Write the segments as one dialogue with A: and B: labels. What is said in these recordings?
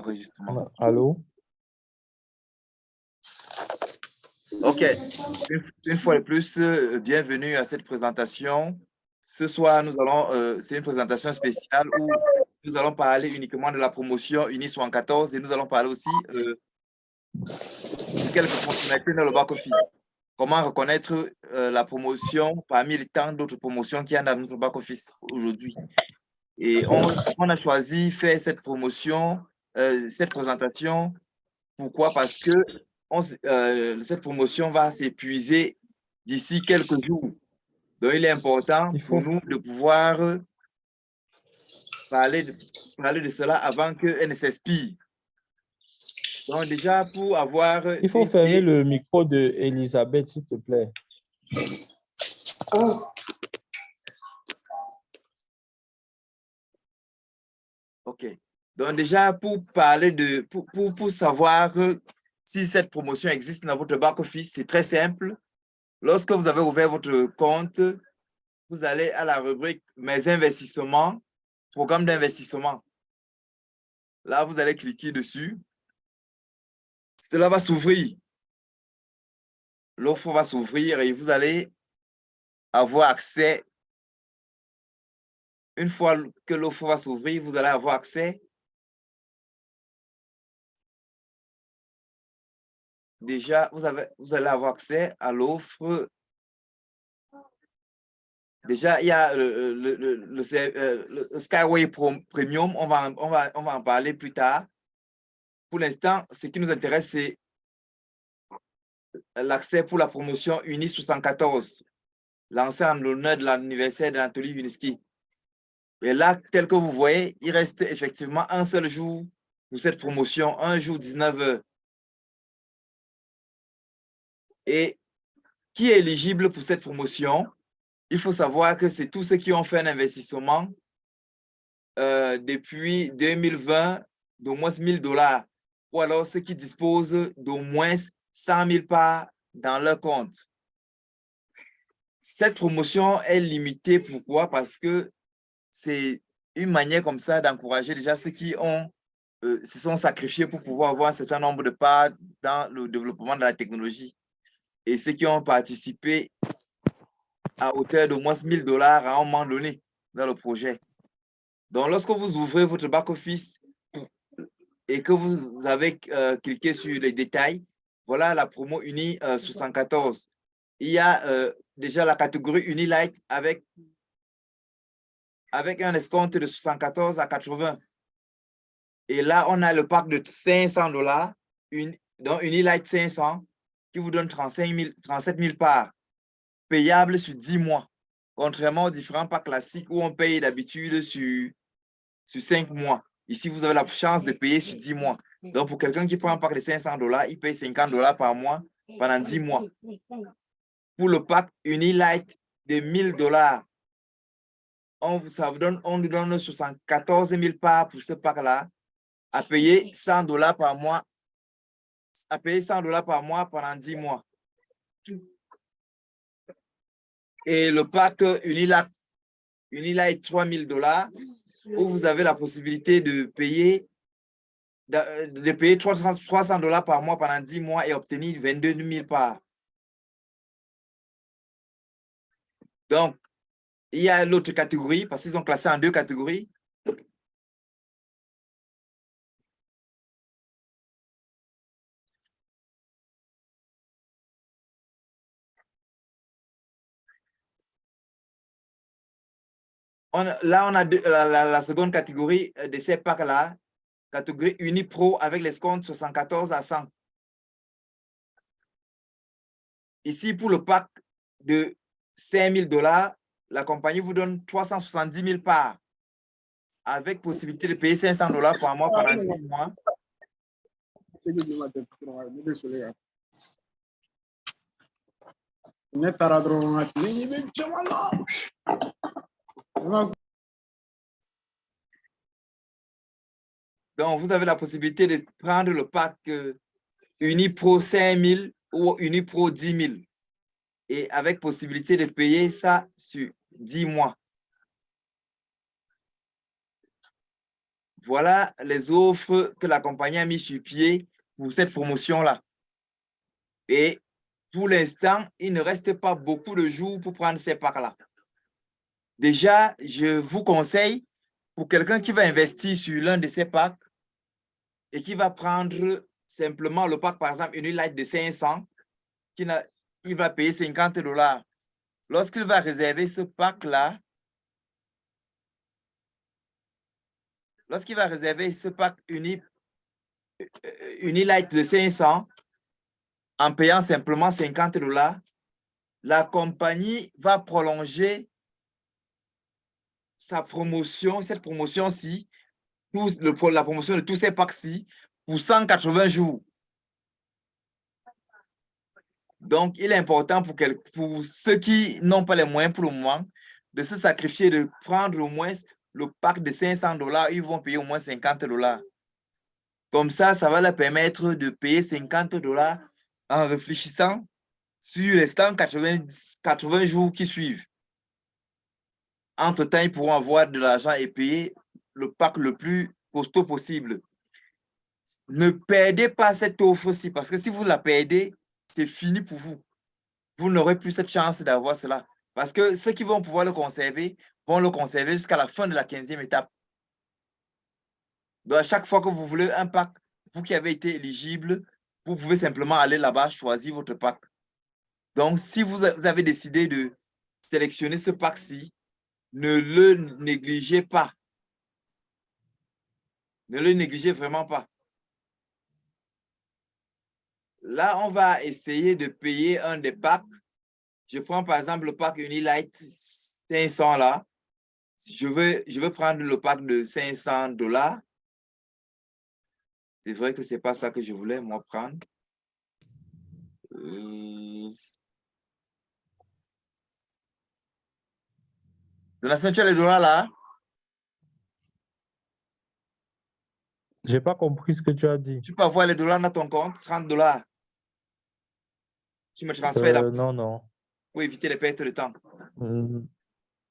A: enregistrement. Allô?
B: OK. Une, fois de plus, euh, bienvenue à cette présentation. Ce soir, nous allons, euh, c'est une présentation spéciale où nous allons parler uniquement de la promotion UNI 74 et nous allons parler aussi euh, de quelques fonctionnalités dans le back-office. Comment reconnaître la promotion parmi les tant d'autres promotions qu'il y a dans notre back-office aujourd'hui? Et on, on, a choisi faire cette promotion euh, cette présentation. Pourquoi? Parce que euh, cette promotion va s'épuiser d'ici quelques jours. Donc, il est important pour nous de pouvoir parler de, parler de cela avant qu'elle ne s'expire. Donc, déjà, pour avoir...
A: Il faut fermer le micro de Elisabeth, s'il te plaît.
B: OK. Donc déjà, pour parler de, pour, pour, savoir si cette promotion existe dans votre back-office, c'est très simple. Lorsque vous avez ouvert votre compte, vous allez à la rubrique « Mes investissements »,« Programme d'investissement ». Là, vous allez cliquer dessus. Cela va s'ouvrir. L'offre va s'ouvrir et vous allez avoir accès. Une fois que l'offre va s'ouvrir, vous allez avoir accès déjà, vous, allez avoir accès à l'offre. Déjà, il y a le, Skyway Premium, on va, en parler plus tard. Pour l'instant, ce qui nous intéresse, c'est l'accès pour la promotion UNI 74, lancée en l'honneur de l'anniversaire d'Anatoly Vinsky. Et là, tel que vous voyez, il reste effectivement un seul jour pour cette promotion, un jour 19 heures. Et qui est éligible pour cette promotion? Il faut savoir que c'est tous ceux qui ont fait un investissement euh, depuis 2020 d'au moins 1000 dollars ou alors ceux qui disposent d'au moins 100 000 parts dans leur compte. Cette promotion est limitée, pourquoi? Parce que c'est une manière comme ça d'encourager déjà ceux qui ont, euh, se sont sacrifiés pour pouvoir avoir un certain nombre de parts dans le développement de la technologie et ceux qui ont participé à hauteur de moins 1000 dollars à un moment donné dans le projet. Donc, lorsque vous ouvrez votre back-office et que vous avez euh, cliqué sur les détails, voilà la promo Uni 74. Euh, Il y a euh, déjà la catégorie Unilight avec, avec un escompte de 74 à 80. Et là, on a le pack de 500 dollars, donc Unilight 500, qui vous donne 35 000, 37 000 parts payables sur 10 mois, contrairement aux différents packs classiques où on paye d'habitude sur, sur 5 mois. Ici, vous avez la chance de payer sur 10 mois. Donc, pour quelqu'un qui prend un pack de 500 dollars, il paye 50 dollars par mois pendant 10 mois. Pour le pack Unilight de 1000 dollars, on, vous donne, on donne 74 000 parts pour ce pack-là, à payer 100 dollars par mois à payer 100 dollars par mois pendant 10 mois. Et le pack Unilight, Unilight 3000 dollars, où vous avez la possibilité de payer de payer 300 dollars par mois pendant 10 mois et obtenir 22 000 parts. Donc, il y a l'autre catégorie, parce qu'ils sont classés en deux catégories. Là, on a la, seconde catégorie de ces packs-là, catégorie Unipro avec les comptes 74 à 100. Ici, pour le pack de 5 000 dollars, la compagnie vous donne 370 000 parts avec possibilité de payer 500 dollars par mois pendant 10 mois. Donc, vous avez la possibilité de prendre le pack euh, Unipro 5000 ou Unipro 10 000 et avec possibilité de payer ça sur 10 mois. Voilà les offres que la compagnie a mis sur pied pour cette promotion-là. Et pour l'instant, il ne reste pas beaucoup de jours pour prendre ces packs-là. Déjà, je vous conseille, pour quelqu'un qui va investir sur l'un de ces packs et qui va prendre simplement le pack, par exemple, une light de 500, qui il va payer 50 dollars. Lorsqu'il va réserver ce pack-là, lorsqu'il va réserver ce pack uni, Unilight de 500, en payant simplement 50 dollars, la compagnie va prolonger sa promotion, cette promotion-ci, la promotion de tous ces packs-ci, pour 180 jours. Donc, il est important pour, ceux qui n'ont pas les moyens pour le moment de se sacrifier, de prendre au moins le pack de 500 dollars, ils vont payer au moins 50 dollars. Comme ça, ça va leur permettre de payer 50 dollars en réfléchissant sur les 180 80 jours qui suivent. Entre-temps, ils pourront avoir de l'argent et payer le pack le plus costaud possible. Ne perdez pas cette offre-ci parce que si vous la perdez, c'est fini pour vous. Vous n'aurez plus cette chance d'avoir cela. Parce que ceux qui vont pouvoir le conserver vont le conserver jusqu'à la fin de la 15e étape. Donc, à chaque fois que vous voulez un pack, vous qui avez été éligible, vous pouvez simplement aller là-bas, choisir votre pack. Donc, si vous avez décidé de sélectionner ce pack-ci, ne le négligez pas. Ne le négligez vraiment pas. Là, on va essayer de payer un des packs. Je prends par exemple le pack Unilight 500 là. Je veux, prendre le pack de 500 dollars. C'est vrai que ce n'est pas ça que je voulais, moi, prendre. Euh... Donation, tu as les dollars là?
A: Je n'ai pas compris ce que tu as dit.
B: Tu peux avoir les dollars dans ton compte, 30 dollars. Tu me transfères.
A: Euh, non, non.
B: Pour éviter les pertes de temps.
A: Mm,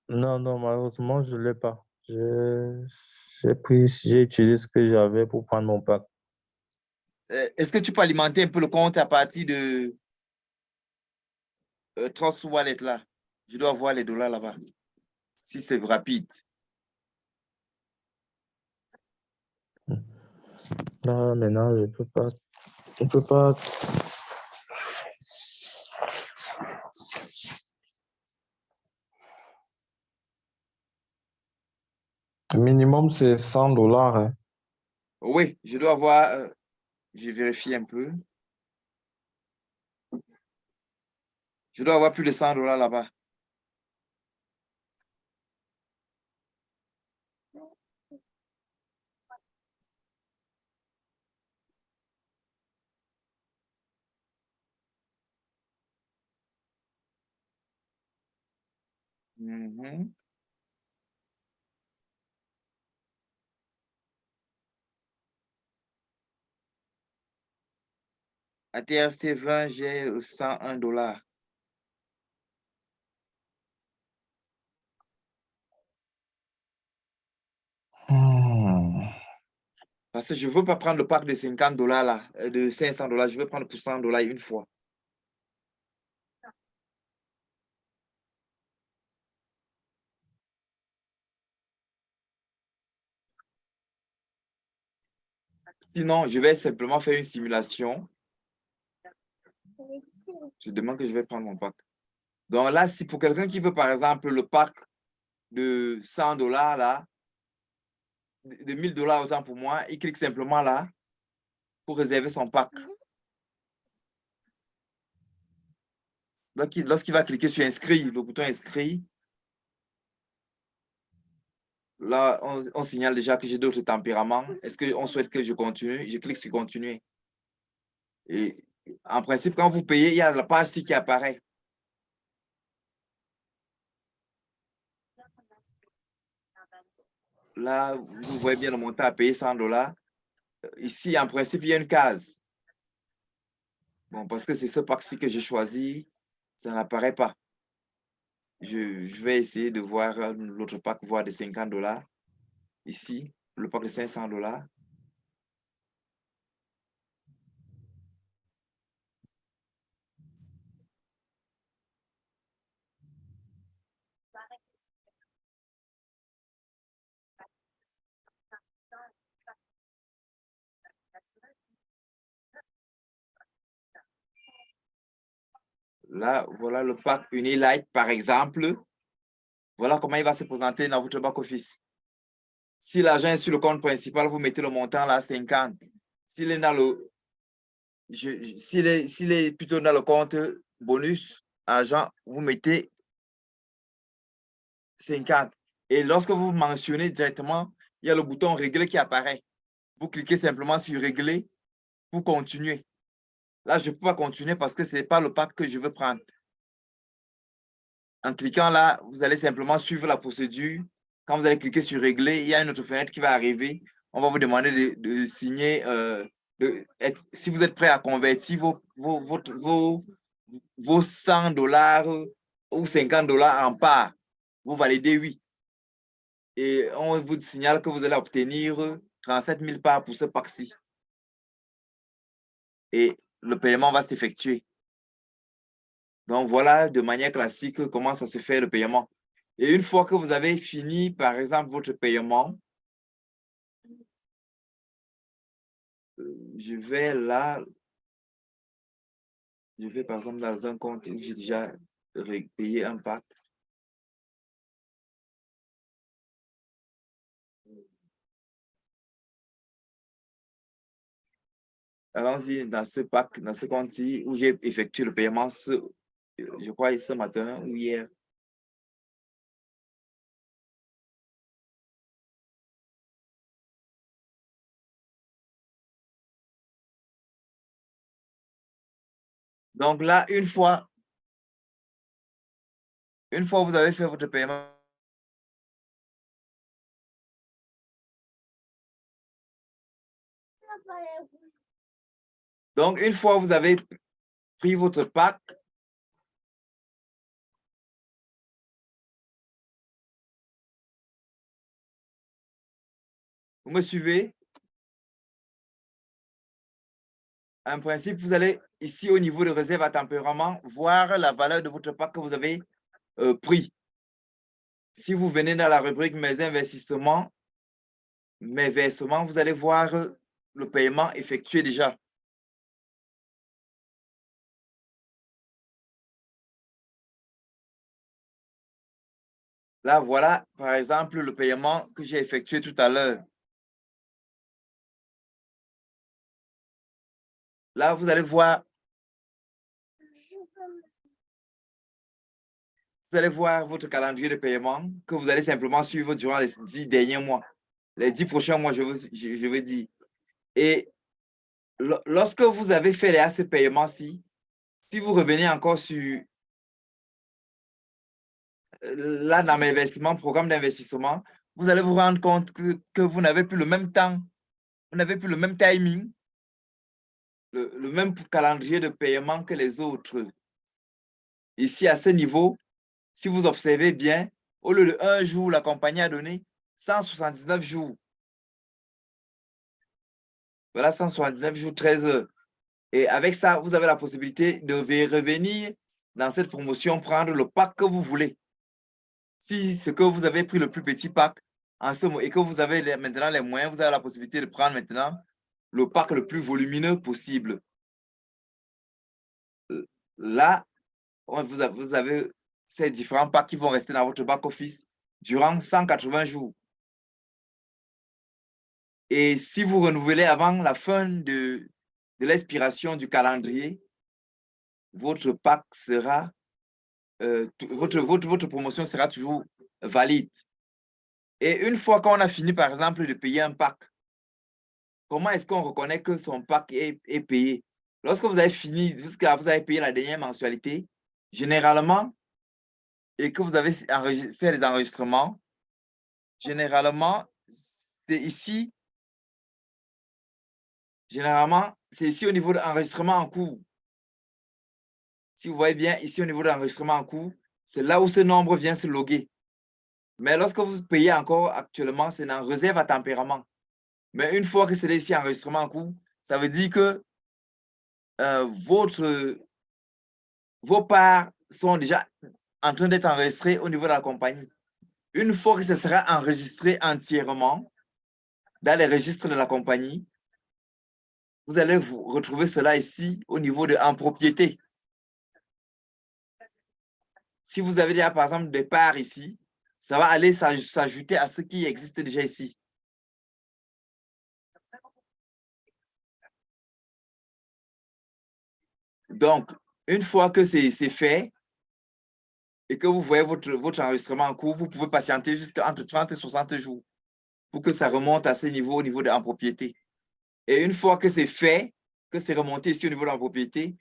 A: non, non, malheureusement, je ne l'ai pas. J'ai pris, j'ai utilisé ce que j'avais pour prendre mon pack.
B: Euh, est-ce que tu peux alimenter un peu le compte à partir de euh, Trust Wallet là? Je dois voir les dollars là-bas. Si c'est rapide.
A: Non, maintenant, je ne peux pas. Je ne peux pas Le minimum, c'est 100 dollars. Hein.
B: Oui, je dois avoir, euh, je vérifie un peu. Je dois avoir plus de 100 dollars là-bas. Mhm. À TRC 20, j'ai 101 dollars.
A: Hmm.
B: Parce que je ne veux pas prendre le pack de 50 dollars là, euh, de 500 dollars. Je veux prendre pour 100 dollars une fois. Sinon, je vais simplement faire une simulation. Je demande que je vais prendre mon pack. Donc là, si pour quelqu'un qui veut, par exemple, le pack de 100 dollars, là, de 1000 dollars autant pour moi, il clique simplement là pour réserver son pack. Lorsqu'il va cliquer sur inscrit, le bouton inscrit, là, on, signale déjà que j'ai d'autres tempéraments. Est-ce qu'on souhaite que je continue? Je clique sur continuer. Et en principe, quand vous payez, il y a la page ci qui apparaît. Là, vous voyez bien le montant à payer 100 dollars. Ici, en principe, il y a une case. Bon, parce que c'est ce pack-ci que j'ai choisi, ça n'apparaît pas. Je, vais essayer de voir l'autre pack, voir des 50 dollars ici. le pack de 500 dollars. Là, voilà le pack Unilight, par exemple. Voilà comment il va se présenter dans votre back-office. Si l'argent est sur le compte principal, vous mettez le montant là, 50. S'il. S'il est, est plutôt dans le compte bonus, argent, vous mettez 50. Et lorsque vous mentionnez directement, il y a le bouton régler qui apparaît. Vous cliquez simplement sur régler pour continuer. Là, je ne peux pas continuer parce que ce n'est pas le pack que je veux prendre. En cliquant là, vous allez simplement suivre la procédure. Quand vous allez cliquer sur régler, il y a une autre fenêtre qui va arriver. On va vous demander de, signer, euh, si vous êtes prêt à convertir vos, vos, vos 100 dollars ou 50 dollars en part. Vous validez oui. Et on vous signale que vous allez obtenir 37 000 parts pour ce pack-ci. Et le paiement va s'effectuer. Donc, voilà de manière classique comment ça se fait le paiement. Et une fois que vous avez fini, par exemple, votre paiement, euh, je vais là, je vais par exemple dans un compte où j'ai déjà payé un pack. Allons-y dans ce pack, dans ce compte-ci où j'ai effectué le paiement, ce, je crois, ce matin ou hier. Donc là, une fois, une fois vous avez fait votre paiement, Donc, une fois vous avez pris votre pack, vous me suivez? En principe, vous allez ici au niveau de réserve à tempérament voir la valeur de votre pack que vous avez euh, pris. Si vous venez dans la rubrique Mes investissements, Mes versements, vous allez voir le paiement effectué déjà. Là, voilà, par exemple, le paiement que j'ai effectué tout à l'heure. Là, vous allez voir. Vous allez voir votre calendrier de paiement que vous allez simplement suivre durant les dix derniers mois. Les dix prochains mois, je veux, je, dire. Et lorsque vous avez fait les ces paiements-ci, si vous revenez encore sur là, dans mes investissements, programme d'investissement, vous allez vous rendre compte que, vous n'avez plus le même temps, vous n'avez plus le même timing, le, le, même calendrier de paiement que les autres. Ici, à ce niveau, si vous observez bien, au lieu de un jour, la compagnie a donné 179 jours. Voilà, 179 jours, 13 heures. Et avec ça, vous avez la possibilité de revenir dans cette promotion, prendre le pack que vous voulez. Si ce que vous avez pris le plus petit pack en ce moment et que vous avez maintenant les moyens, vous avez la possibilité de prendre maintenant le pack le plus volumineux possible. Là, vous avez, ces différents packs qui vont rester dans votre back-office durant 180 jours. Et si vous renouvelez avant la fin de, de l'expiration du calendrier, votre pack sera votre, votre, votre promotion sera toujours valide. Et une fois qu'on a fini, par exemple, de payer un pack, comment est-ce qu'on reconnaît que son pack est, est payé? Lorsque vous avez fini, jusqu'à vous avez payé la dernière mensualité, généralement, et que vous avez fait les enregistrements, généralement, c'est ici, généralement, c'est ici au niveau de l'enregistrement en cours. Si vous voyez bien ici au niveau de l'enregistrement en cours, c'est là où ce nombre vient se loguer. Mais lorsque vous payez encore actuellement, c'est en réserve à tempérament. Mais une fois que c'est ici enregistrement en cours, ça veut dire que euh, votre, vos parts sont déjà en train d'être enregistrées au niveau de la compagnie. Une fois que ce sera enregistré entièrement dans les registres de la compagnie, vous allez vous retrouver cela ici au niveau de en propriété. Si vous avez déjà, par exemple, des parts ici, ça va aller s'ajouter à ce qui existe déjà ici. Donc, une fois que c'est fait et que vous voyez votre, votre enregistrement en cours, vous pouvez patienter jusqu'à entre 30 et 60 jours pour que ça remonte à ce niveau, au niveau de la propriété. Et une fois que c'est fait, que c'est remonté ici au niveau de la propriété,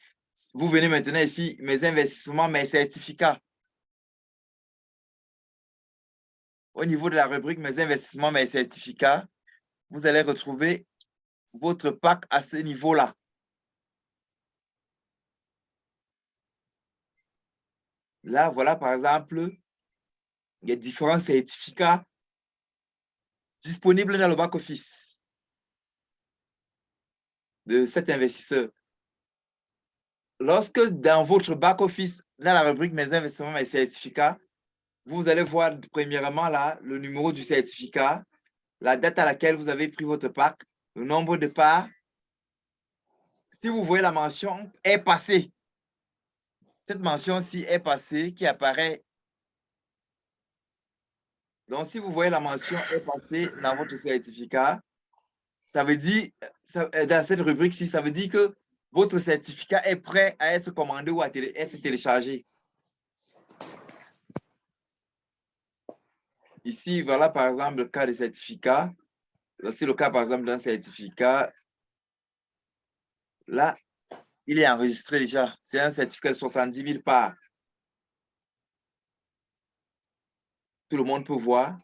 B: vous venez maintenant ici, mes investissements, mes certificats. Au niveau de la rubrique mes investissements, mes certificats, vous allez retrouver votre PAC à ce niveau-là. Là, voilà, par exemple, il y a différents certificats disponibles dans le back-office de cet investisseur. Lorsque dans votre back-office, dans la rubrique « Mes investissements, mes certificats », vous allez voir premièrement là le numéro du certificat, la date à laquelle vous avez pris votre PAC, le nombre de parts. Si vous voyez la mention « est passé », cette mention-ci est passée, qui apparaît. Donc, si vous voyez la mention est passée dans votre certificat, ça veut dire, euh, dans cette rubrique-ci, ça veut dire que votre certificat est prêt à être commandé ou à être téléchargé. Ici, voilà par exemple le cas des certificats. C'est le cas par exemple d'un certificat. Là, il est enregistré déjà. C'est un certificat de 70 000 parts. Tout le monde peut voir.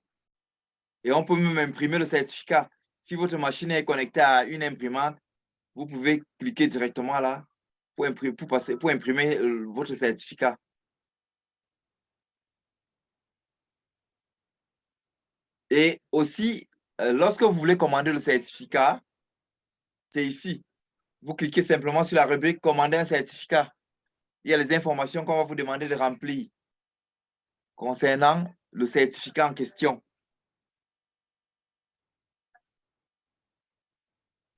B: Et on peut même imprimer le certificat. Si votre machine est connectée à une imprimante, vous pouvez cliquer directement là pour imprimer, pour passer, pour imprimer euh, votre certificat. Et aussi, euh, lorsque vous voulez commander le certificat, c'est ici vous cliquez simplement sur la rubrique « Commander un certificat ». Il y a les informations qu'on va vous demander de remplir concernant le certificat en question.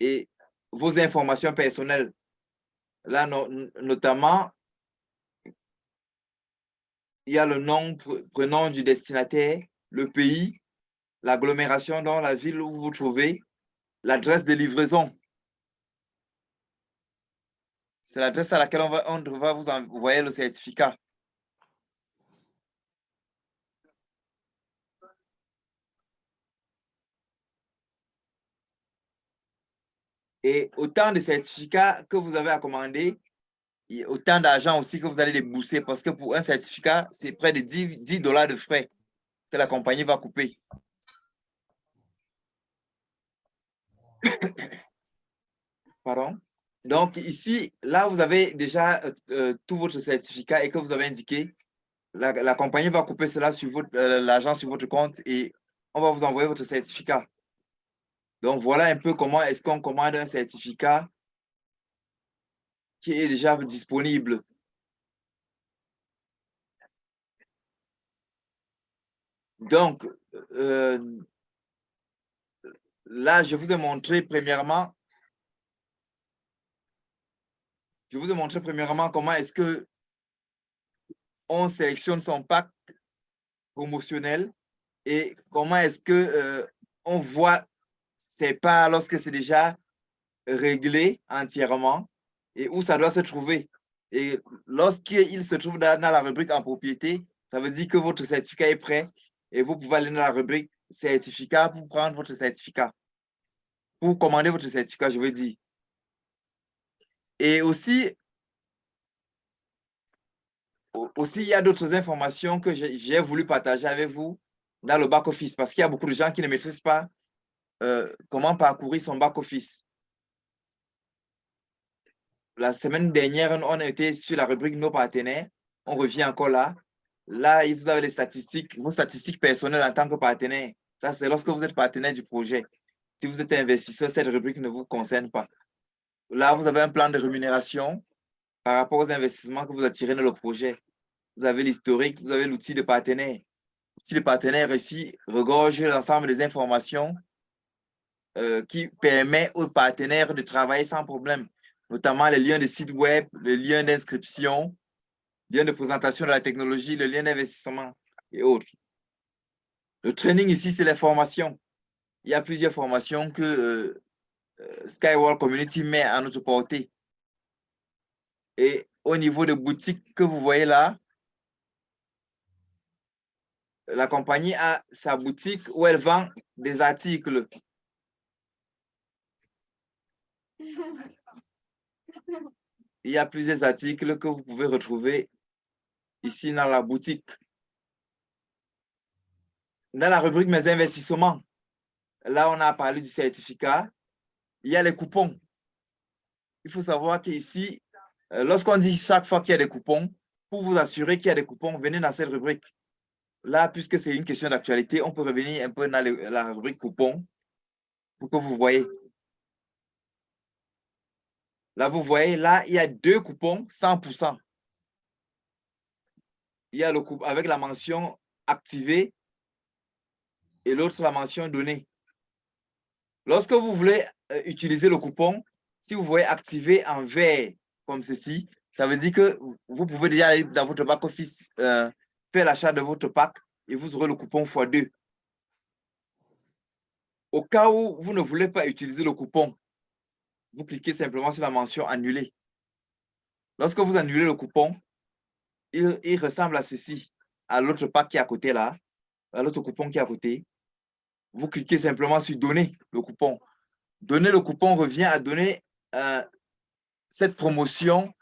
B: Et vos informations personnelles. Là, notamment, il y a le nom, prénom du destinataire, le pays, l'agglomération dans la ville où vous vous trouvez, l'adresse de livraison. C'est l'adresse à laquelle on va, vous envoyer le certificat. Et autant de certificats que vous avez à commander, autant d'argent aussi que vous allez débourser parce que pour un certificat, c'est près de 10, 10 dollars de frais que la compagnie va couper. Pardon? Donc ici, là, vous avez déjà euh, euh, tout votre certificat et que vous avez indiqué. La, compagnie va couper cela sur votre euh, sur votre compte et on va vous envoyer votre certificat. Donc voilà un peu comment est-ce qu'on commande un certificat qui est déjà disponible. Donc, là, je vous ai montré premièrement comment est-ce que on sélectionne son pack promotionnel et comment est-ce que euh, on voit ses parts lorsque c'est déjà réglé entièrement et où ça doit se trouver. Et lorsqu'il se trouve dans, la rubrique en propriété, ça veut dire que votre certificat est prêt et vous pouvez aller dans la rubrique certificat pour prendre votre certificat. Pour commander votre certificat, je veux dire. Et aussi, aussi, il y a d'autres informations que j'ai voulu partager avec vous dans le back-office parce qu'il y a beaucoup de gens qui ne maîtrisent pas euh, comment parcourir son back-office. La semaine dernière, on été sur la rubrique « Nos partenaires ». On revient encore là. Là, vous avez les statistiques, vos statistiques personnelles en tant que partenaire. Ça, c'est lorsque vous êtes partenaire du projet. Si vous êtes investisseur, cette rubrique ne vous concerne pas. Là, vous avez un plan de rémunération par rapport aux investissements que vous attirez dans le projet. Vous avez l'historique, vous avez l'outil de partenaire. L'outil de partenaire ici regorge l'ensemble des informations euh, qui permet aux partenaires de travailler sans problème, notamment les liens de site web, les liens d'inscription, lien de présentation de la technologie, le lien d'investissement et autres. Le training ici, c'est la formation. Il y a plusieurs formations que euh, euh, Skywall Community met à notre portée. Et au niveau de boutique que vous voyez là, la compagnie a sa boutique où elle vend des articles. Il y a plusieurs articles que vous pouvez retrouver ici dans la boutique. Dans la rubrique Mes investissements, là, on a parlé du certificat. Il y a les coupons. Il faut savoir qu'ici, euh, lorsqu'on dit chaque fois qu'il y a des coupons, pour vous assurer qu'il y a des coupons, venez dans cette rubrique. Là, puisque c'est une question d'actualité, on peut revenir un peu dans la rubrique coupons pour que vous voyez. Là, vous voyez, là, il y a deux coupons 100%. Il y a le coupon avec la mention activée et l'autre la mention donnée. Lorsque vous voulez euh, utiliser le coupon, si vous voyez activer en vert comme ceci, ça veut dire que vous pouvez déjà aller dans votre back office, euh, faire l'achat de votre pack et vous aurez le coupon x2. Au cas où vous ne voulez pas utiliser le coupon, vous cliquez simplement sur la mention annuler. Lorsque vous annulez le coupon, il, ressemble à ceci, à l'autre pack qui est à côté là, à l'autre coupon qui est à côté. Vous cliquez simplement sur donner le coupon. Donner le coupon revient à donner euh, cette promotion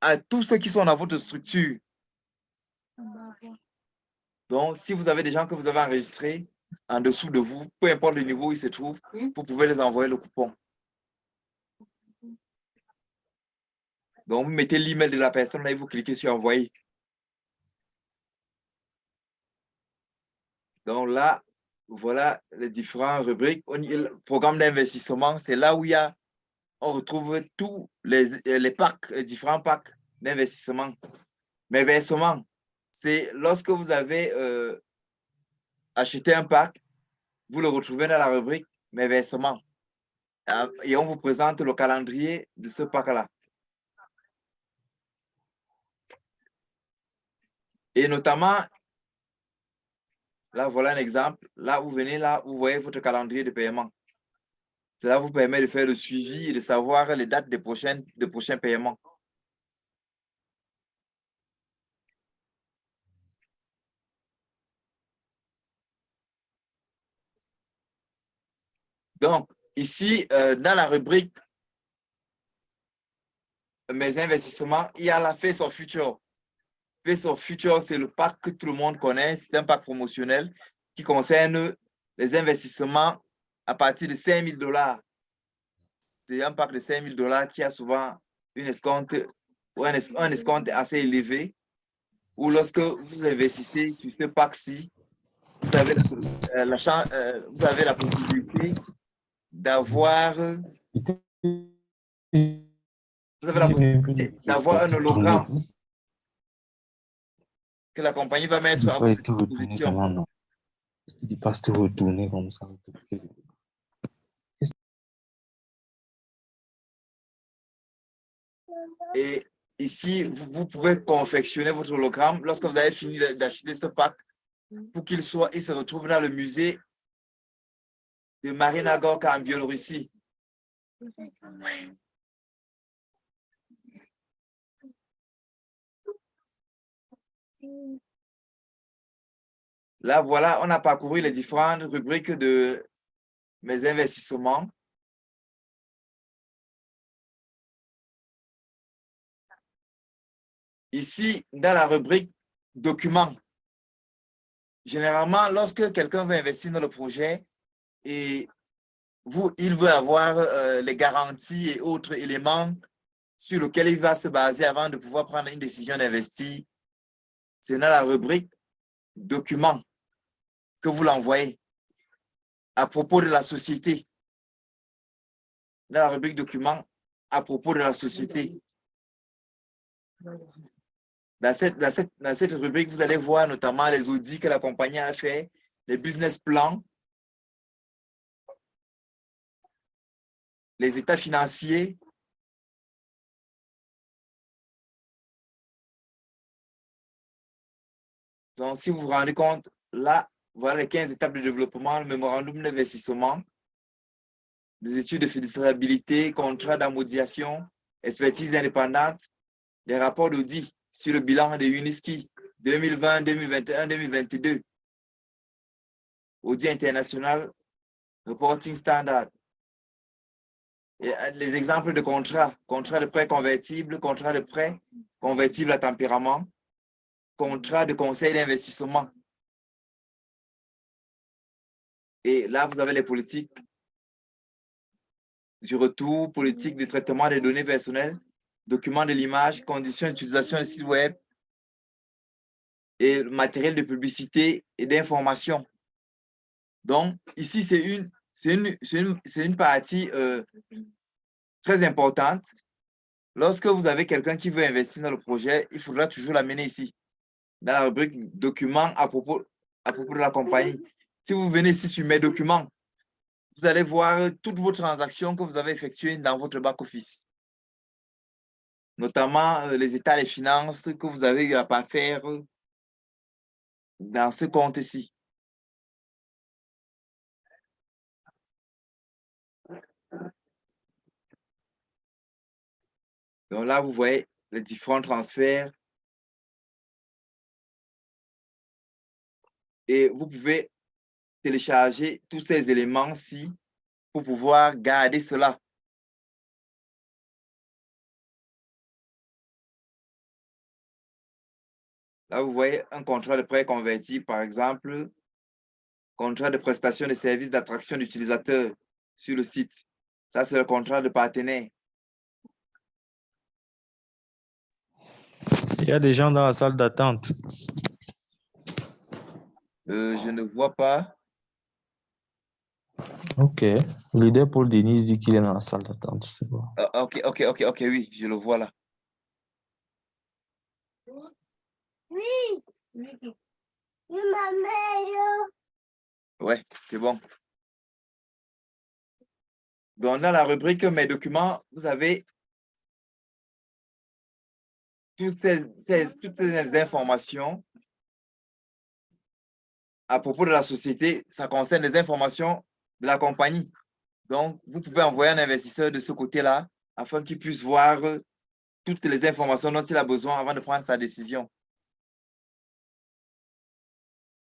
B: à tous ceux qui sont dans votre structure. Donc, si vous avez des gens que vous avez enregistrés en dessous de vous, peu importe le niveau où ils se trouvent, vous pouvez les envoyer le coupon. Donc, vous mettez l'email de la personne et vous cliquez sur envoyer. Donc là, voilà les différentes rubriques. Le programme d'investissement, c'est là où y a, on retrouve tous les, les packs, les différents packs d'investissement. Mais versement, c'est lorsque vous avez euh, acheté un pack, vous le retrouvez dans la rubrique Mes versements. Ah, et on vous présente le calendrier de ce pack-là. Et notamment, là, voilà un exemple. Là, vous venez là, vous voyez votre calendrier de paiement. Cela vous permet de faire le suivi et de savoir les dates des, des prochains paiements. Donc, ici, euh, dans la rubrique Mes investissements, il y a la Face of Future. Face of Future, c'est le pack que tout le monde connaît. C'est un pack promotionnel qui concerne les investissements à partir de 5 000 dollars. C'est un pack de 5 000 dollars qui a souvent une escompte ou un, escompte assez élevé. Ou lorsque vous investissez sur ce pack-ci, vous, avez la, euh, euh, vous avez la possibilité d'avoir vous avez la possibilité d'avoir un hologramme que la compagnie va mettre à votre disposition.
A: comme ça.
B: Et ici, vous, pouvez confectionner votre hologramme lorsque vous avez fini d'acheter ce pack pour qu'il soit, il se retrouve dans le musée de Marina Gorka en Biélorussie. Là, voilà, on a parcouru les différentes rubriques de mes investissements. Ici, dans la rubrique documents, généralement, lorsque quelqu'un veut investir dans le projet, et vous, il veut avoir euh, les garanties et autres éléments sur lesquels il va se baser avant de pouvoir prendre une décision d'investir. C'est dans la rubrique documents que vous l'envoyez à propos de la société. Dans la rubrique documents à propos de la société. Dans cette, rubrique, vous allez voir notamment les audits que la compagnie a fait, les business plans, les états financiers, Donc, si vous vous rendez compte, là, voilà les 15 étapes de développement, le mémorandum d'investissement, des études de faisabilité, contrat d'amodiation, expertise indépendante, des rapports d'audit sur le bilan de Uniski 2020, 2021, 2022, audit international, reporting standard. Et euh, les exemples de contrats, contrat de prêt convertible, contrat de prêt convertible à tempérament, contrat de conseil d'investissement. Et là, vous avez les politiques du retour, politique de traitement des données personnelles, documents de l'image, conditions d'utilisation du site web et matériel de publicité et d'information. Donc, ici, c'est une, une, une, une, partie euh, très importante. Lorsque vous avez quelqu'un qui veut investir dans le projet, il faudra toujours l'amener ici dans la rubrique documents à propos, de la compagnie. Si vous venez ici sur mes documents, vous allez voir toutes vos transactions que vous avez effectuées dans votre back-office. Notamment euh, les états des finances que vous avez eu à faire dans ce compte-ci. Donc là, vous voyez les différents transferts Et vous pouvez télécharger tous ces éléments-ci pour pouvoir garder cela. Là, vous voyez un contrat de prêt converti, par exemple, contrat de prestation de services d'attraction d'utilisateurs sur le site. Ça, c'est le contrat de partenaire.
A: Il y a des gens dans la salle d'attente.
B: Euh, je ne vois pas.
A: Ok. Leader Paul Denis dit qu'il est dans la salle d'attente. C'est bon.
B: Ah, ok, ok, ok, ok, oui, je le vois là.
C: Oui. Ma mère.
B: Ouais, c'est bon. Donc, dans la rubrique Mes documents, vous avez toutes ces, toutes ces informations à propos de la société, ça concerne les informations de la compagnie. Donc, vous pouvez envoyer un investisseur de ce côté-là afin qu'il puisse voir toutes les informations dont il a besoin avant de prendre sa décision.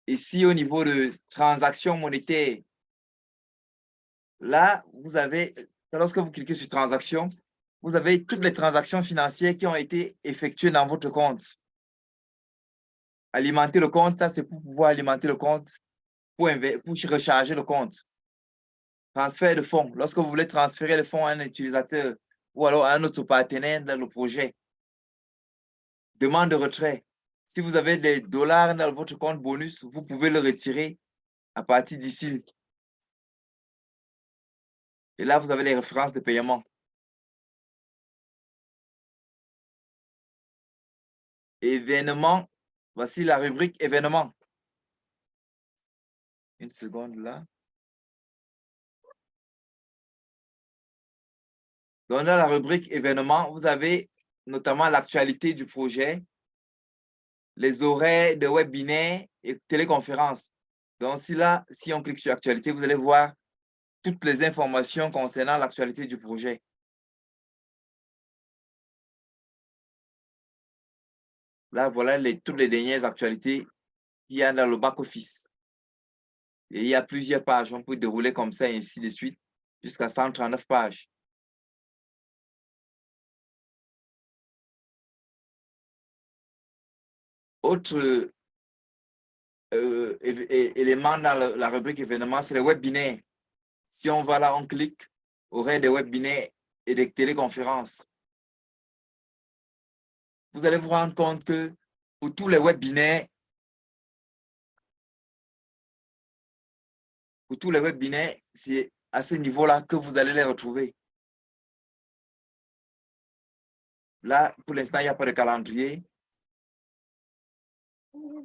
B: Ici, au niveau de transactions monétaires, là, vous avez, lorsque vous cliquez sur transactions, vous avez toutes les transactions financières qui ont été effectuées dans votre compte. Alimenter le compte, ça c'est pour pouvoir alimenter le compte, pour, recharger le compte. Transfert de fonds. Lorsque vous voulez transférer le fonds à un utilisateur ou alors à un autre partenaire dans le projet. Demande de retrait. Si vous avez des dollars dans votre compte bonus, vous pouvez le retirer à partir d'ici. Et là, vous avez les références de paiement. Événement Voici la rubrique événements. Une seconde là. dans la rubrique événements, vous avez notamment l'actualité du projet, les horaires de webinaire et téléconférences. Donc, si là, si on clique sur actualité, vous allez voir toutes les informations concernant l'actualité du projet. Là, voilà les, toutes les dernières actualités qu'il y a dans le back-office. Et il y a plusieurs pages. On peut dérouler comme ça, et ainsi de suite, jusqu'à 139 pages. Autre euh, élément dans la, rubrique événements, c'est les webinaires. Si on va là, on clique, aurait des webinaires et des téléconférences vous allez vous rendre compte que pour tous les webinaires, pour tous les webinaires, c'est à ce niveau-là que vous allez les retrouver. Là, pour l'instant, il n'y a pas de calendrier.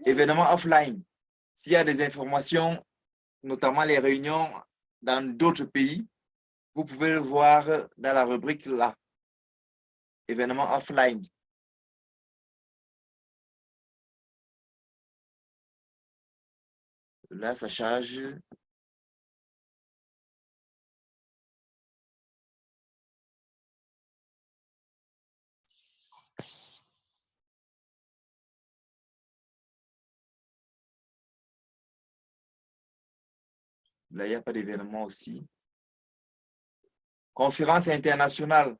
B: Événements offline. S'il y a des informations, notamment les réunions dans d'autres pays, vous pouvez le voir dans la rubrique là. Événements offline. Là, ça charge. Là, il n'y a pas d'événement aussi. Conférence internationale.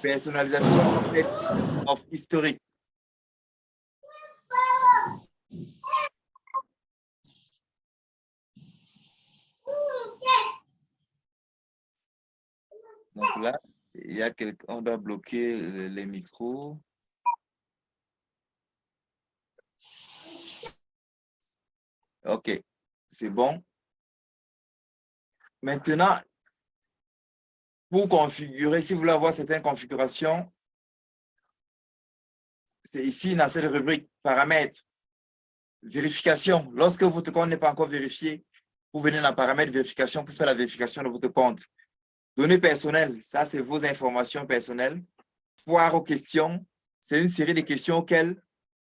B: Personnalisation historique. Donc là, il y a quelqu'un, on doit bloquer les micros. OK, c'est bon. Maintenant, pour configurer, si vous voulez avoir certaines configurations, c'est ici dans cette rubrique paramètres, vérification. Lorsque votre compte n'est pas encore vérifié, vous venez dans paramètres vérification pour faire la vérification de votre compte. Données personnelles, ça c'est vos informations personnelles. Foire aux questions, c'est une série de questions auxquelles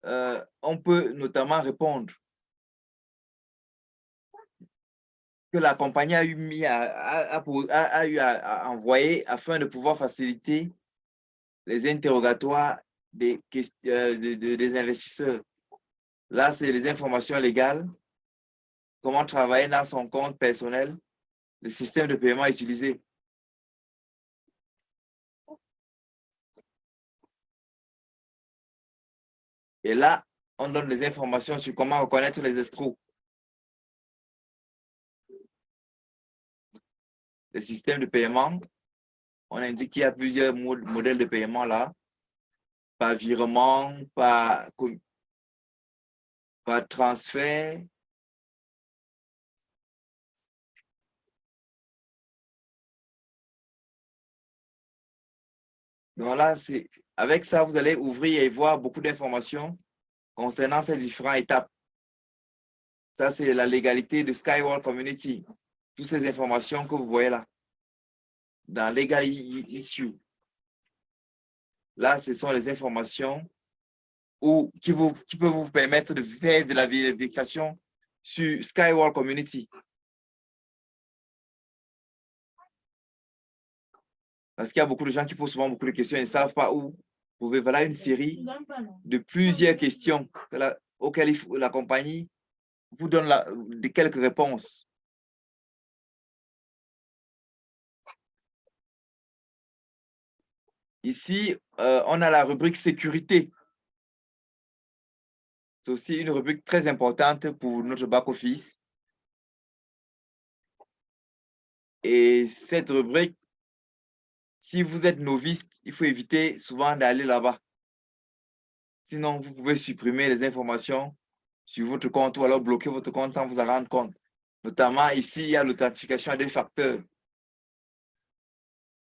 B: euh, on peut notamment répondre. Que la compagnie a eu, mis à, eu à, envoyer afin de pouvoir faciliter les interrogatoires des, euh, des investisseurs. Là, c'est les informations légales, comment travailler dans son compte personnel, le système de paiement utilisé. Et là, on donne des informations sur comment reconnaître les escrocs. Le système de paiement, on indique qu'il y a plusieurs modèles de paiement là, par virement, par, par transfert, Donc là, avec ça, vous allez ouvrir et voir beaucoup d'informations concernant ces différentes étapes. Ça, c'est la légalité de Skyward Community. Toutes ces informations que vous voyez là, dans Legal Issue. Là, ce sont les informations ou qui, vous, qui peuvent vous permettre de faire de la vérification sur Skyward Community. Parce qu'il y a beaucoup de gens qui posent souvent beaucoup de questions et ne savent pas où. Vous pouvez, voilà une série de plusieurs questions auxquelles la compagnie vous donne quelques réponses. Ici, euh, on a la rubrique sécurité. C'est aussi une rubrique très importante pour notre back-office. Et cette rubrique si vous êtes novice, il faut éviter souvent d'aller là-bas. Sinon, vous pouvez supprimer les informations sur votre compte ou alors bloquer votre compte sans vous en rendre compte. Notamment ici, il y a l'authentification à des facteurs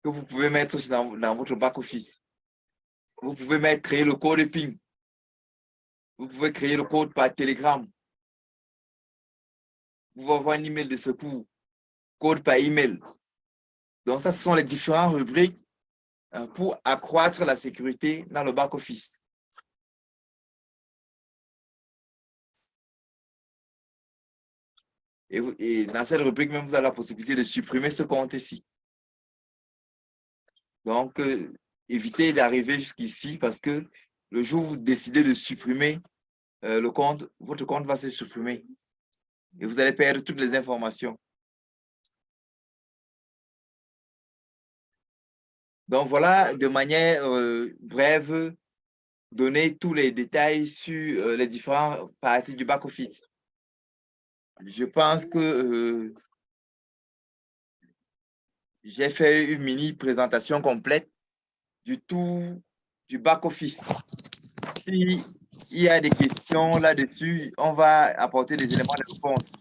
B: que vous pouvez mettre dans, dans votre back-office. Vous pouvez mettre, créer le code PIN. Vous pouvez créer le code par Telegram. Vous pouvez avoir un email de secours, code par email. Donc, ça, ce sont les différentes rubriques euh, pour accroître la sécurité dans le back-office. Et, dans cette rubrique, même, vous avez la possibilité de supprimer ce compte ici. Donc, euh, évitez d'arriver jusqu'ici parce que le jour où vous décidez de supprimer euh, le compte, votre compte va se supprimer. Et vous allez perdre toutes les informations. Donc voilà, de manière euh, brève, donner tous les détails sur euh, les différentes parties du back-office. Je pense que euh, j'ai fait une mini présentation complète du tout du back-office. S'il y a des questions là-dessus, on va apporter des éléments de réponse.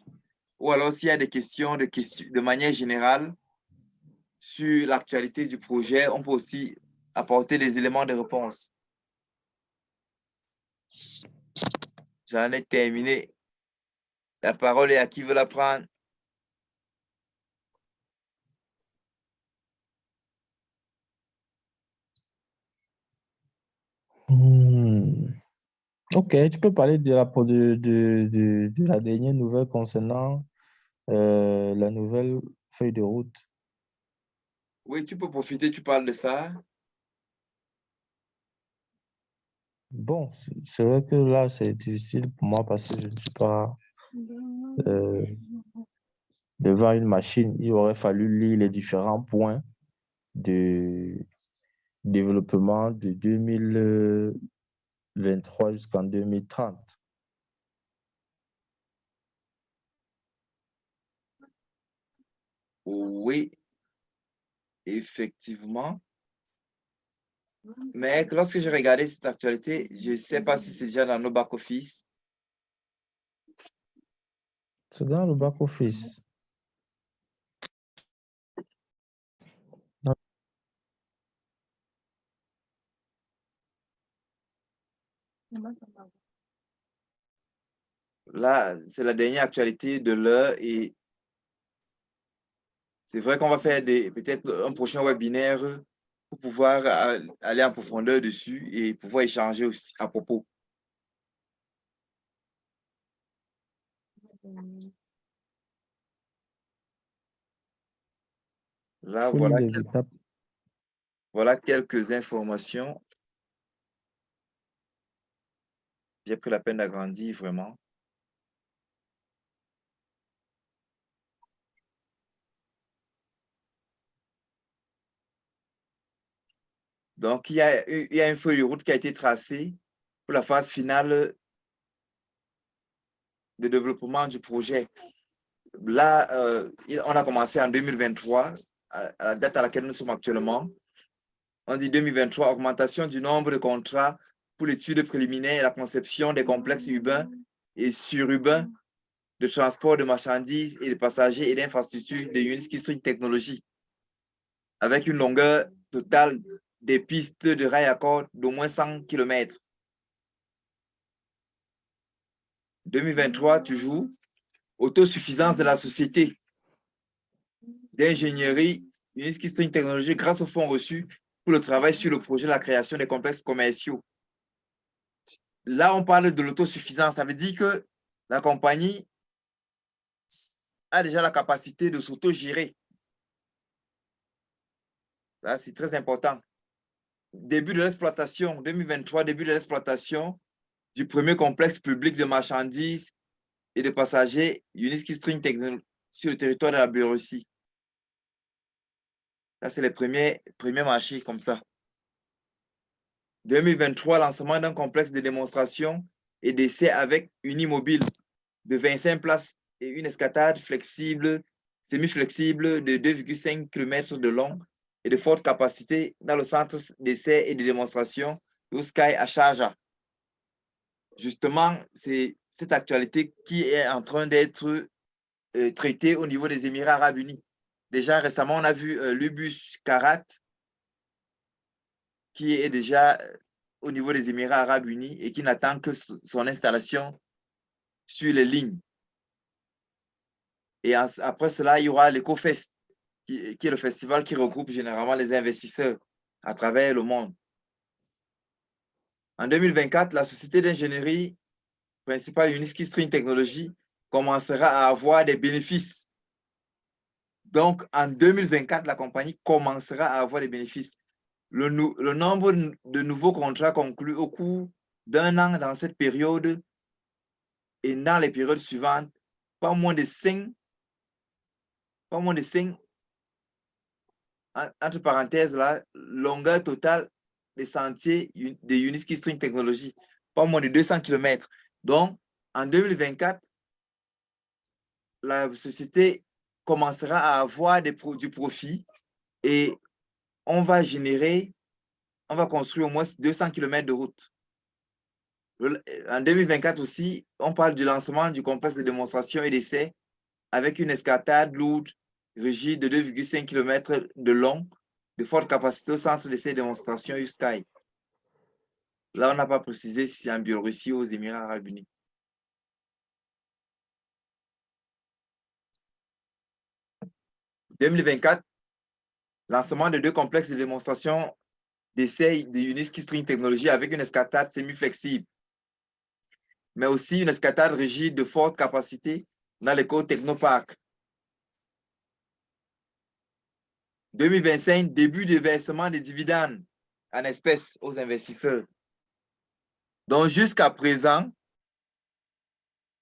B: Ou alors, s'il y a des questions de, questions de manière générale sur l'actualité du projet, on peut aussi apporter des éléments de réponse. J'en ai terminé. La parole est à qui veut la prendre.
A: Hmm. Ok, tu peux parler de la, de, la dernière nouvelle concernant euh, la nouvelle feuille de route.
B: Oui, tu peux profiter, tu parles de ça.
A: Bon, c'est vrai que là, c'est difficile pour moi parce que je ne suis pas euh, devant une machine. Il aurait fallu lire les différents points de développement de 2023 jusqu'en 2030.
B: Oui, effectivement. Mais lorsque j'ai regardé cette actualité, je ne sais pas si c'est déjà dans nos back-office.
A: C'est dans le back-office.
B: Là, c'est la dernière actualité de l'heure et c'est vrai qu'on va faire peut-être un prochain webinaire pour pouvoir aller en profondeur dessus et pouvoir échanger aussi à propos. Là, voilà,
A: les
B: quel-
A: étapes.
B: voilà quelques informations. J'ai pris la peine d'agrandir vraiment. Donc, il y a, une feuille de route qui a été tracée pour la phase finale de développement du projet. Là, euh, on a commencé en 2023, à, la date à laquelle nous sommes actuellement. On dit 2023, augmentation du nombre de contrats pour l'étude préliminaire et la conception des complexes urbains et sururbains de transport de marchandises et de passagers et d'infrastructures de Uniski String Technology, avec une longueur totale des pistes de rail à corde d'au moins 100 km. 2023, toujours, autosuffisance de la société d'ingénierie String Technology grâce aux fonds reçus pour le travail sur le projet de la création des complexes commerciaux. Là, on parle de l'autosuffisance. Ça veut dire que la compagnie a déjà la capacité de s'auto-gérer. C'est très important. Début de l'exploitation, 2023, début de l'exploitation du premier complexe public de marchandises et de passagers Uniski String Technology sur le territoire de la Biélorussie. Ça, c'est les premiers, premiers marchés comme ça. 2023, lancement d'un complexe de démonstration et d'essai avec Unimobile de 25 places et une escatade flexible, semi-flexible de 2,5 km de long et de forte capacité dans le centre d'essai et de démonstration Sky à Sharjah. Justement, c'est cette actualité qui est en train d'être euh, traitée au niveau des Émirats arabes unis. Déjà récemment, on a vu euh, l'Ubus Karat qui est déjà euh, au niveau des Émirats arabes unis et qui n'attend que so- son installation sur les lignes. Et après cela, il y aura l'EcoFest, qui, est le festival qui regroupe généralement les investisseurs à travers le monde. En 2024, la société d'ingénierie principale Uniski String Technology commencera à avoir des bénéfices. Donc, en 2024, la compagnie commencera à avoir des bénéfices. Le nombre de nouveaux contrats conclus au cours d'un an dans cette période et dans les périodes suivantes, pas moins de 5, pas moins de 5, entre parenthèses là, longueur totale des sentiers de Uniski String Technology, pas moins de 200 km. Donc, en 2024, la société commencera à avoir du profit et on va générer, on va construire au moins 200 km de route. En 2024 aussi, on parle du lancement du complexe de démonstration et d'essai avec une escatade lourde rigide de 2,5 km de long, de forte capacité au centre d'essai et démonstration USKY. Là, on n'a pas précisé si c'est en Biélorussie ou aux Émirats arabes unis. « 2024, lancement de deux complexes de démonstration d'essai de Uniski String Technology avec une escatade semi-flexible, mais aussi une escatade rigide de forte capacité dans l'école Technopark. 2025, début de versement des dividendes en espèces aux investisseurs. Donc, jusqu'à présent,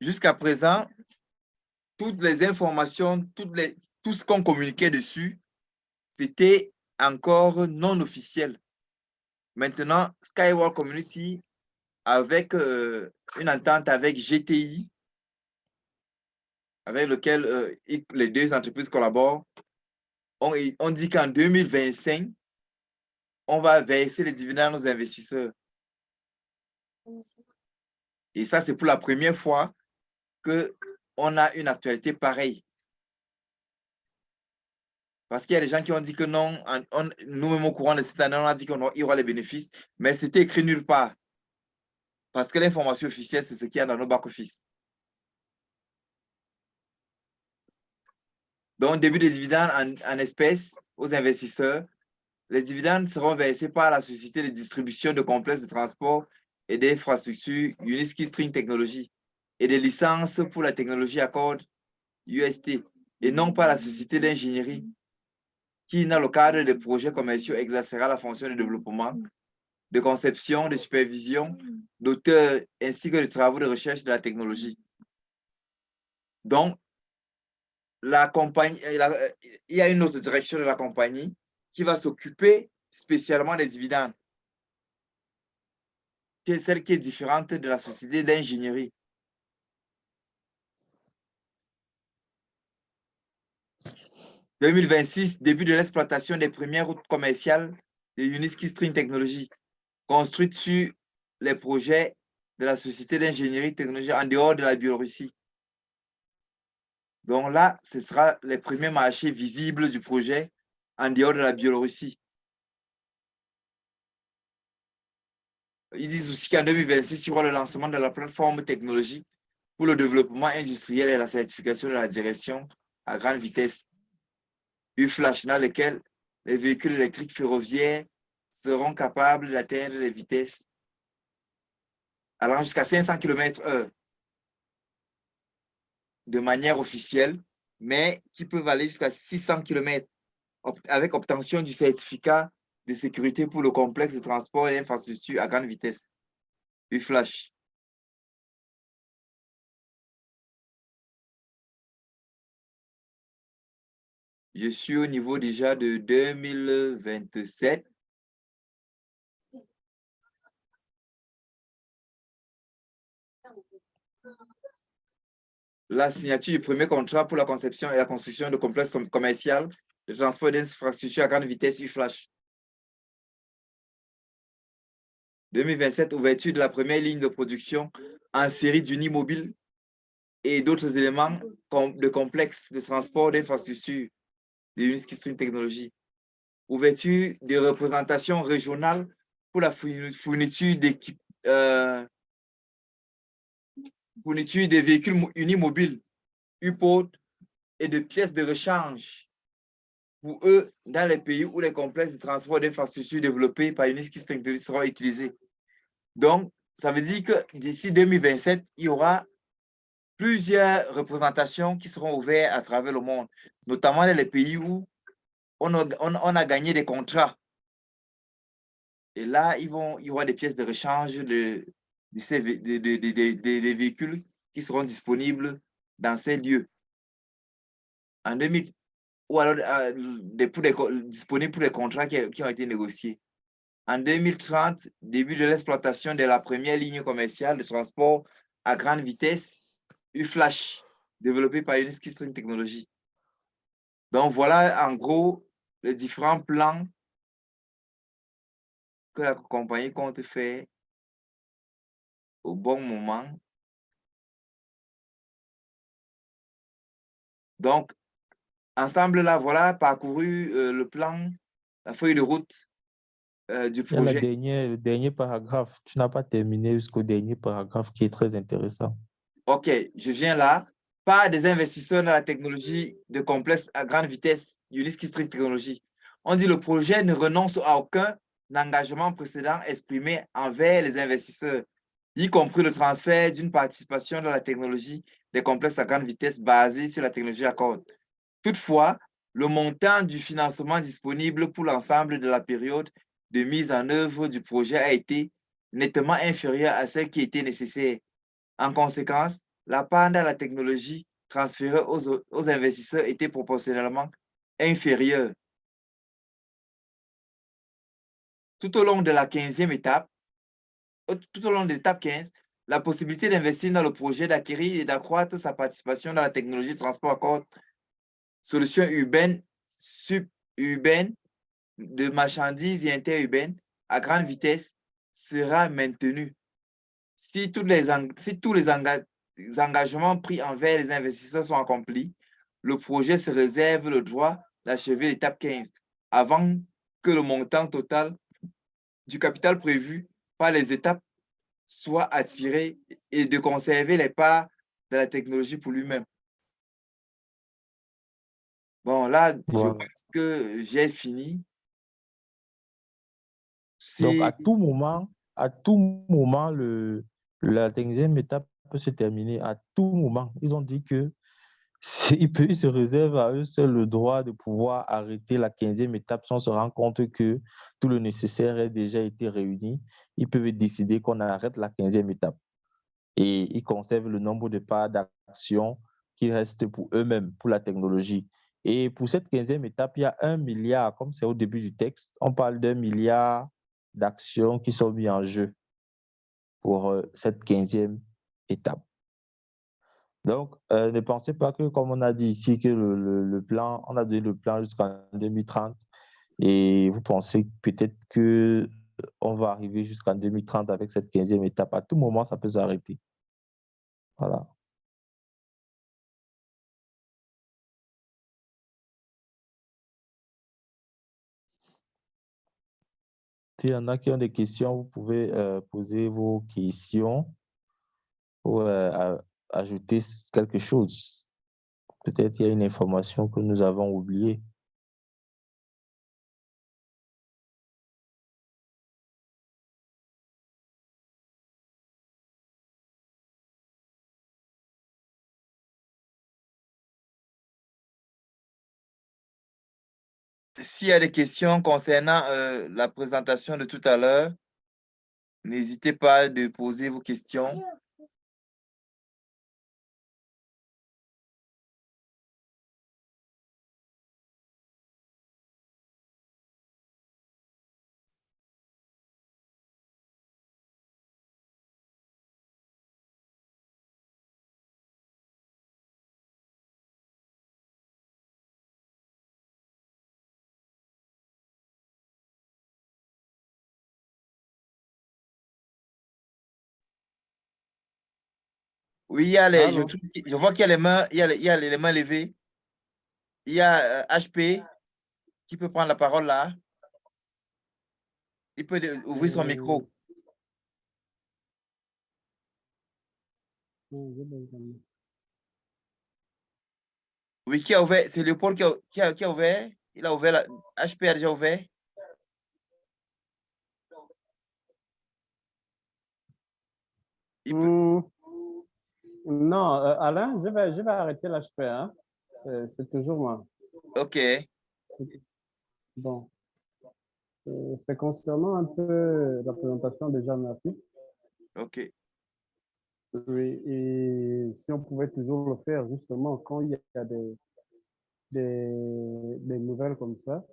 B: jusqu'à présent, toutes les informations, tout ce qu'on communiquait dessus, c'était encore non officiel. Maintenant, Skyward Community, avec euh, une entente avec GTI, avec lequel euh, les deux entreprises collaborent, on, dit qu'en 2025, on va verser les dividendes aux investisseurs. Et ça, c'est pour la première fois qu'on a une actualité pareille. Parce qu'il y a des gens qui ont dit que non, nous-mêmes au courant de cette année, on a dit y aura les bénéfices, mais c'était écrit nulle part. Parce que l'information officielle, c'est ce qu'il y a dans nos back-office. Donc, début des dividendes en, espèces aux investisseurs. Les dividendes seront versés par la société de distribution de complexes de transport et d'infrastructures Uniski String Technology et des licences pour la technologie Accord UST et non pas la société d'ingénierie qui, dans le cadre des projets commerciaux, exercera la fonction de développement, de conception, de supervision, d'auteur, ainsi que de travaux de recherche de la technologie. Donc, la compagnie, euh, il y a une autre direction de la compagnie qui va s'occuper spécialement des dividendes, qui celle qui est différente de la société d'ingénierie. 2026, début de l'exploitation des premières routes commerciales de Uniski String Technology, construites sur les projets de la Société d'ingénierie technologique en dehors de la Biélorussie. Donc là, ce sera les premiers marchés visibles du projet en dehors de la Biélorussie. Ils disent aussi qu'en 2026, il y aura le lancement de la plateforme technologique pour le développement industriel et la certification de la direction à grande vitesse flash dans lequel les véhicules électriques ferroviaires seront capables d'atteindre les vitesses allant jusqu'à 500 km h de manière officielle, mais qui peuvent aller jusqu'à 600 km avec obtention du certificat de sécurité pour le complexe de transport et d'infrastructure à grande vitesse, U-Flash. Je suis au niveau déjà de 2027. La signature du premier contrat pour la conception et la construction de complexes commerciaux de transport d'infrastructures à grande vitesse U-Flash. 2027, ouverture de la première ligne de production en série d'unimobile et d'autres éléments de complexes de transport d'infrastructures de Uniski String Technology. Ouverture de représentation régionale pour la fourniture d'équipes, euh, fourniture des véhicules unimobiles, UPOD et de pièces de rechange pour eux dans les pays où les complexes de transport d'infrastructures développés par String Technology seront utilisés. Donc, ça veut dire que d'ici 2027, il y aura plusieurs représentations qui seront ouvertes à travers le monde, notamment dans les pays où on a, on, a gagné des contrats. Et là, ils vont, il y aura des pièces de rechange de, des véhicules qui seront disponibles dans ces lieux. En 2000, ou alors euh, des, pour disponibles pour les contrats qui, qui ont été négociés. En 2030, début de l'exploitation de la première ligne commerciale de transport à grande vitesse flash développé par Uniski String Technology. Donc, voilà en gros les différents plans que la compagnie compte faire au bon moment. Donc, ensemble, là, voilà, parcouru euh, le plan, la feuille de route euh, du projet.
A: le, dernier, le dernier paragraphe, tu n'as pas terminé jusqu'au dernier paragraphe qui est très intéressant.
B: OK, je viens là. Pas des investisseurs dans la technologie de complexe à grande vitesse, Ulysse Street Technologie. On dit le projet ne renonce à aucun engagement précédent exprimé envers les investisseurs, y compris le transfert d'une participation dans la technologie des complexes à grande vitesse basés sur la technologie Accord. Toutefois, le montant du financement disponible pour l'ensemble de la période de mise en œuvre du projet a été nettement inférieur à celle qui était nécessaire. En conséquence, la part de la technologie transférée aux, investisseurs était proportionnellement inférieure. Tout au long de la 15e étape, tout au long de l'étape 15, la possibilité d'investir dans le projet, d'acquérir et d'accroître sa participation dans la technologie de transport corps, solutions urbaines, suburbaines, de marchandises et interurbaines à grande vitesse sera maintenue. Si, tous les, si tous les, engagements pris envers les investisseurs sont accomplis, le projet se réserve le droit d'achever l'étape 15 avant que le montant total du capital prévu par les étapes soit attiré et de conserver les parts de la technologie pour lui-même. Bon, là, je pense que j'ai fini.
A: Donc, à tout moment, à tout moment, le, la deuxième étape peut se terminer. À tout moment, ils ont dit que ils, se réservent à eux seuls le droit de pouvoir arrêter la 15e étape sans se rendre compte que tout le nécessaire a déjà été réuni. Ils peuvent décider qu'on arrête la 15e étape. Et ils conservent le nombre de parts d'action qui restent pour eux-mêmes, pour la technologie. Et pour cette 15e étape, il y a un milliard, comme c'est au début du texte, on parle d'un milliard d'actions qui sont mises en jeu pour euh, cette 15e étape. Donc, euh, ne pensez pas que, comme on a dit ici, que le, plan, on a donné le plan jusqu'en 2030 et vous pensez peut-être que on va arriver jusqu'en 2030 avec cette 15e étape. À tout moment, ça peut s'arrêter. Voilà. S'il y en a qui ont des questions, vous pouvez euh, poser vos questions euh, ajouter quelque chose. Peut-être il y a une information que nous avons oubliée.
B: S'il y a des questions concernant euh, la présentation de tout à l'heure, n'hésitez pas de poser vos questions. Oui, il y a les, je, vois qu'il y a les mains, il y a, il y a les mains levées. Il y a HP euh, qui peut prendre la parole là. Il peut ouvrir son micro. Oui, qui a ouvert? C'est Léopold qui a, qui, a, qui a ouvert? Il a ouvert, la, HP a déjà ouvert?
D: Il peut... Non, euh, Alain, je vais, je vais arrêter l'HP. Hein. C'est toujours moi.
B: OK.
D: Bon. Euh, c'est concernant un peu la présentation déjà, merci.
B: OK.
D: Oui, et si on pouvait toujours le faire justement quand il y a des, des, des nouvelles comme ça,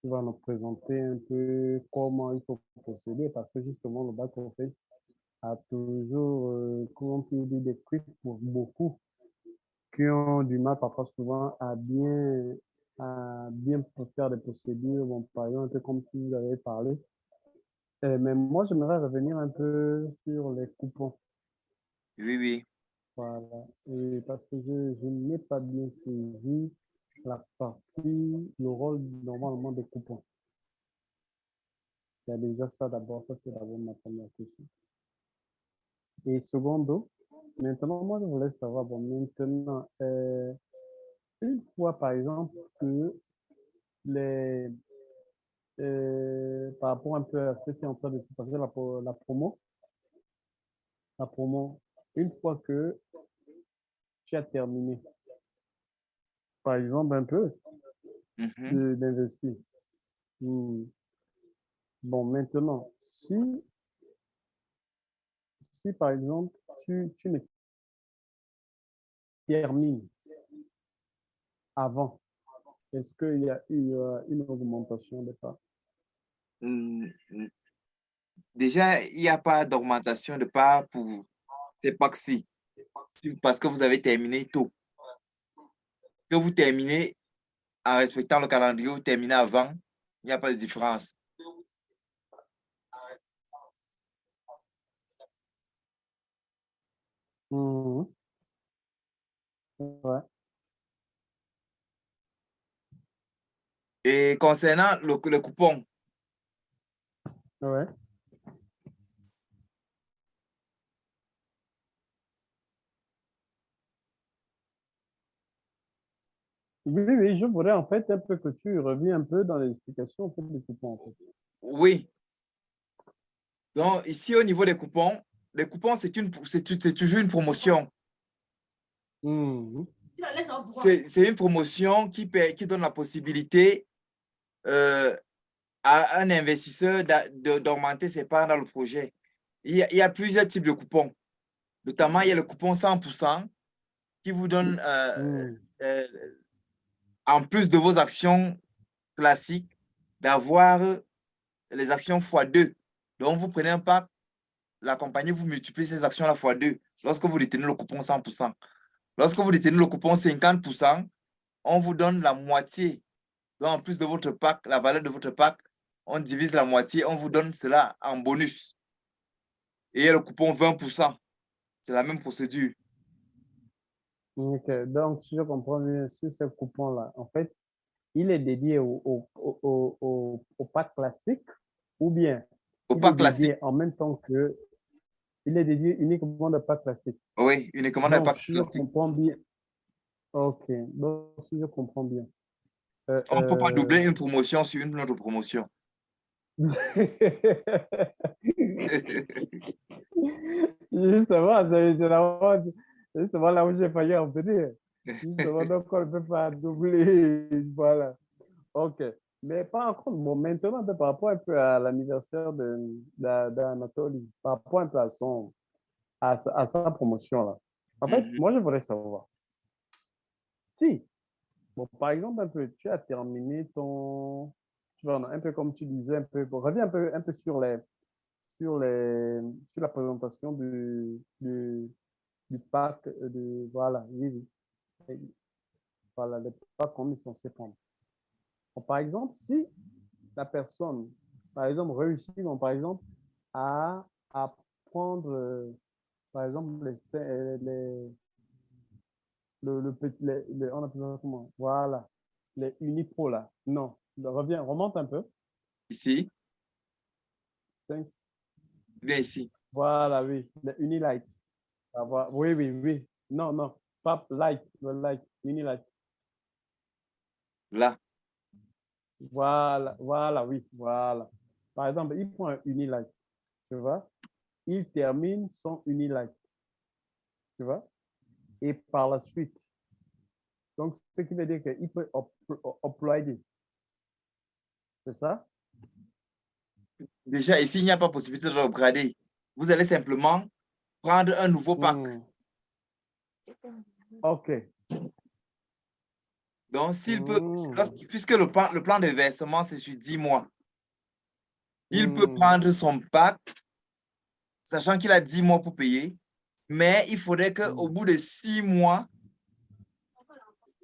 D: tu vas nous présenter un peu comment il faut procéder parce que justement le bac fait a toujours, euh, dire, des trucs pour beaucoup qui ont du mal parfois souvent à bien, à bien faire des procédures. Bon, par exemple, comme tu vous avez parlé, Euh, mais moi, j'aimerais revenir un peu sur les coupons.
B: Oui, oui.
D: Voilà. Et parce que je, je n'ai pas bien saisi la partie, le rôle normalement des coupons. Il y a déjà ça d'abord, ça c'est d'abord ma première question. Et secondo, maintenant, moi je voulais savoir, bon, maintenant, euh, une fois par exemple que les, euh, par rapport un peu à ce qui est en train de se passer, la, pro- la promo, la promo, une fois que tu as terminé, par exemple un peu,
B: Mhm.
D: de- d'investir. Hmm. Bon, maintenant, si, si par exemple, tu, ne termines avant, est-ce qu'il y a eu euh, une augmentation de part?
B: Mm, mm. Déjà, il n'y a pas d'augmentation de part pour ces packs-ci, parce que vous avez terminé tôt. Que vous terminez en respectant le calendrier, vous terminez avant, il n'y a pas de différence.
D: Mhm. Ouais,
B: Et concernant le, le coupon,
D: ouais. Oui, oui, je voudrais en fait un peu que tu reviens un peu dans l'explication en fait, des coupons. En fait.
B: oui. Donc, ici, au niveau des coupons, les coupons, c'est toujours une promotion.
D: Mhm.
B: C'est une promotion qui, paie- qui donne la possibilité euh, à un investisseur d'augmenter ses parts dans le projet. Il y, a, il y a plusieurs types de coupons. Notamment, il y a le coupon 100% qui vous donne, euh,
D: Mhm.
B: euh, en plus de vos actions classiques, d'avoir les actions x2. Donc, vous prenez un pack, la compagnie vous multiplie ces actions-là x2 lorsque vous détenez le coupon 100%. Lorsque vous détenez le coupon 50%, on vous donne la moitié. Donc, en plus de votre pack, la valeur de votre pack, on divise la moitié, on vous donne cela en bonus. Et le coupon 20%. C'est la même procédure.
D: Ok, donc si je comprends bien, sur ce coupon-là, en fait, il est dédié au, au, au, au, pack classique ou bien
B: Au pack classique,
D: en même temps que il est dédié uniquement au pack classique.
B: oui, uniquement le
D: Donc,
B: pack
D: si je
B: classique.
D: comprends bien, ok, donc si je comprends bien. euh,
B: On ne peut pas
D: euh,
B: doubler une promotion sur une autre promotion.
D: Justement, c'est là, où- justement là où j'ai failli en venir. Justement, donc on ne peut pas doubler. Voilà. OK. Mais par contre, bon, maintenant, un peu par rapport un peu à l'anniversaire de, d'Anatoly, par rapport un peu à, son, à, sa, à sa promotion là. En fait,
B: Mhm.
D: moi, je voudrais savoir. Si, bon, par exemple, un peu, tu as terminé ton, tu vois, un peu comme tu disais, un peu, bon, reviens un peu, un peu sur les, sur les, sur la présentation du, du, du pack euh, de, voilà, oui, oui. Voilà, le pack qu'on est censé prendre. Bon, par exemple, si la personne, par exemple, réussit, donc, par exemple, à, à prendre, euh, par exemple, les, les, le, le les, les- on appelle ça comment? Voilà, les Unipro là. Non, reviens, remonte un peu.
B: Ici,
D: Cinq,
B: bien ici.
D: Voilà, oui, le Unilight. Oui, oui, oui. Non, non, pas light, le light, Unilight.
B: Là,
D: Voilà, voilà, oui, voilà. Par exemple, il prend un Unilight, tu vois. Il termine son Unilight, tu vois. Et par la suite, donc ce qui veut dire qu'il peut up- uploader. C'est ça?
B: déjà ici, il n'y a pas possibilité de l'upgrader. Vous allez simplement prendre un nouveau pack.
D: Hmm. OK.
B: Donc, s'il peut, lorsqu'- puisque le plan, le plan de versement, c'est sur 10 mois, il peut
D: Hmm.
B: prendre son pack, sachant qu'il a 10 mois pour payer, mais il faudrait qu'au
D: Hmm.
B: bout de 6 mois,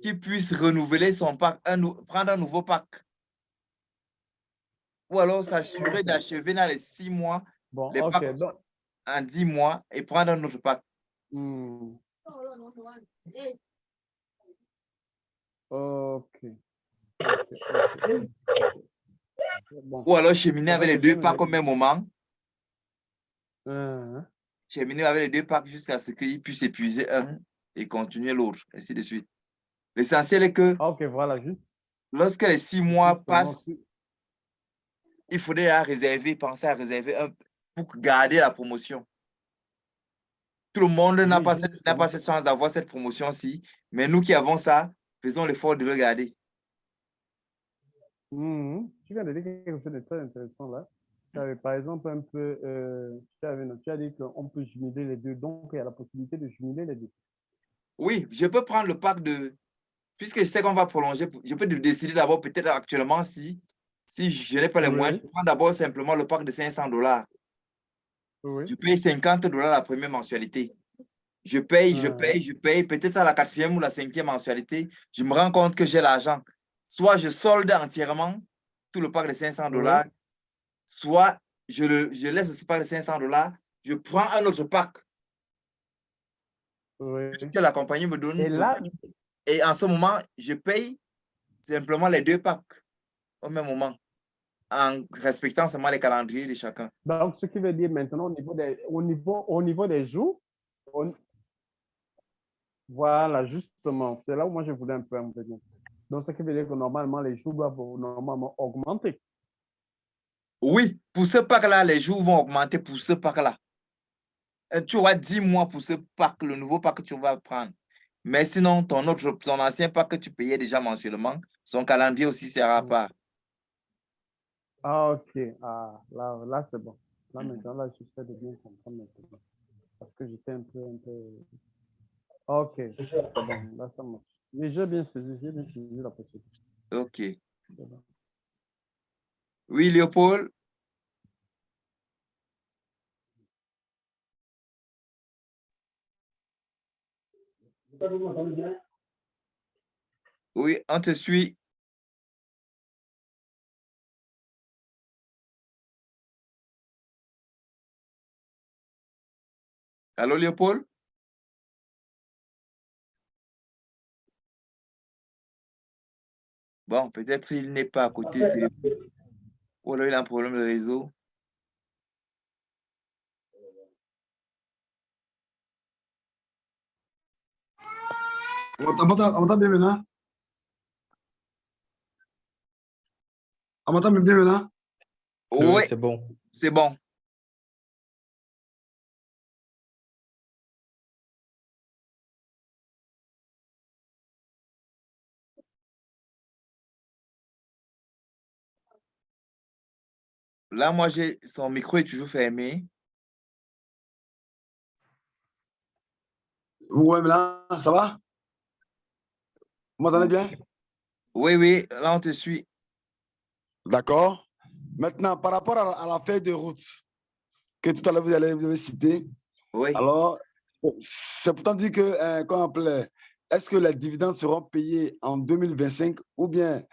B: qu'il puisse renouveler son pack, un prendre un nouveau pack. ou alors s'assurer d'achever dans les six mois,
D: Bon,
B: les packs en dix mois et prendre un autre pack.
D: Ok. Bon.
B: Ou alors cheminer avec les deux packs au même moment.
D: Hein,
B: cheminer avec les deux packs jusqu'à ce qu'il puisse épuiser un et continuer l'autre, ainsi de suite. L'essentiel est que
D: Ah, voilà, juste.
B: lorsque les six mois
D: justement,
B: passent, il faudrait à réserver, penser à réserver un pour garder la promotion. Tout le monde n'a pas, cette- pas cette chance d'avoir cette promotion-ci, mais nous qui avons ça, faisons l'effort de le garder.
D: Mhm. Tu viens de dire quelque chose de très intéressant là. Tu avais, par exemple, un peu, euh, tu, avais, tu as dit qu'on peut jumeler les deux, donc il y a la possibilité de jumeler les deux.
B: Oui, je peux prendre le pack de... Puisque je sais qu'on va prolonger, je peux décider d'abord peut-être actuellement si, si je n'ai pas les
D: Oui.
B: moyens, je prends d'abord simplement le pack de 500 dollars.
D: Oui.
B: Je paye 50 dollars la première mensualité. Je paye, je paye, je paye. Peut-être à la quatrième ou la cinquième mensualité, je me rends compte que j'ai l'argent. Soit je solde entièrement tout le pack de 500 dollars, soit je, le, je laisse ce pack de 500 dollars, je prends un autre pack
D: Oui.
B: que la compagnie me donne.
D: Et là,
B: Et en ce moment, je paye simplement les deux packs au même moment, en respectant seulement les calendriers de chacun.
D: donc, ce qui veut dire maintenant, au niveau des, au niveau, au niveau des jours, on- voilà, justement, c'est là où moi je voulais un peu en venir. Donc, ce qui veut dire que normalement, les jours doivent normalement augmenter.
B: Oui, pour ce pack-là, les jours vont augmenter pour ce pack-là. Euh, Tu auras 10 mois pour ce pack, le nouveau pack que tu vas prendre. Mais sinon, ton, autre, ton ancien pack que tu payais déjà mensuellement, son calendrier aussi sera à part.
D: Ah, ok. Ah, là, là c'est bon. Là,
B: Mhm.
D: maintenant, là, je sais de bien comprendre maintenant. Parce que j'étais un peu, un peu... Ok. Là, ça marche. Mais j'ai bien saisi, j'ai bien saisi la procédure.
B: OK. Oui, Léopold? Oui, on te suit. Allô, Léopold? Bon, peut-être il n'est pas à côté du téléphone. Ou alors il a un problème de réseau.
E: On m'entend bien maintenant? On m'entend bien maintenant?
A: Oui,
B: Oui,
A: c'est bon.
B: c'est bon. Là, moi, j'ai son micro est toujours fermé.
E: Ouais, mais là, ça va? Vous m'entendez bien?
B: Oui, oui, là, on te suit.
E: D'accord. Maintenant, par rapport à la, à la feuille de route que tout à l'heure vous, allez- vous avez citée,
B: Oui.
E: alors, c'est pourtant dit que, euh, qu'on appelait, est-ce que les dividendes seront payés en 2025 ou bien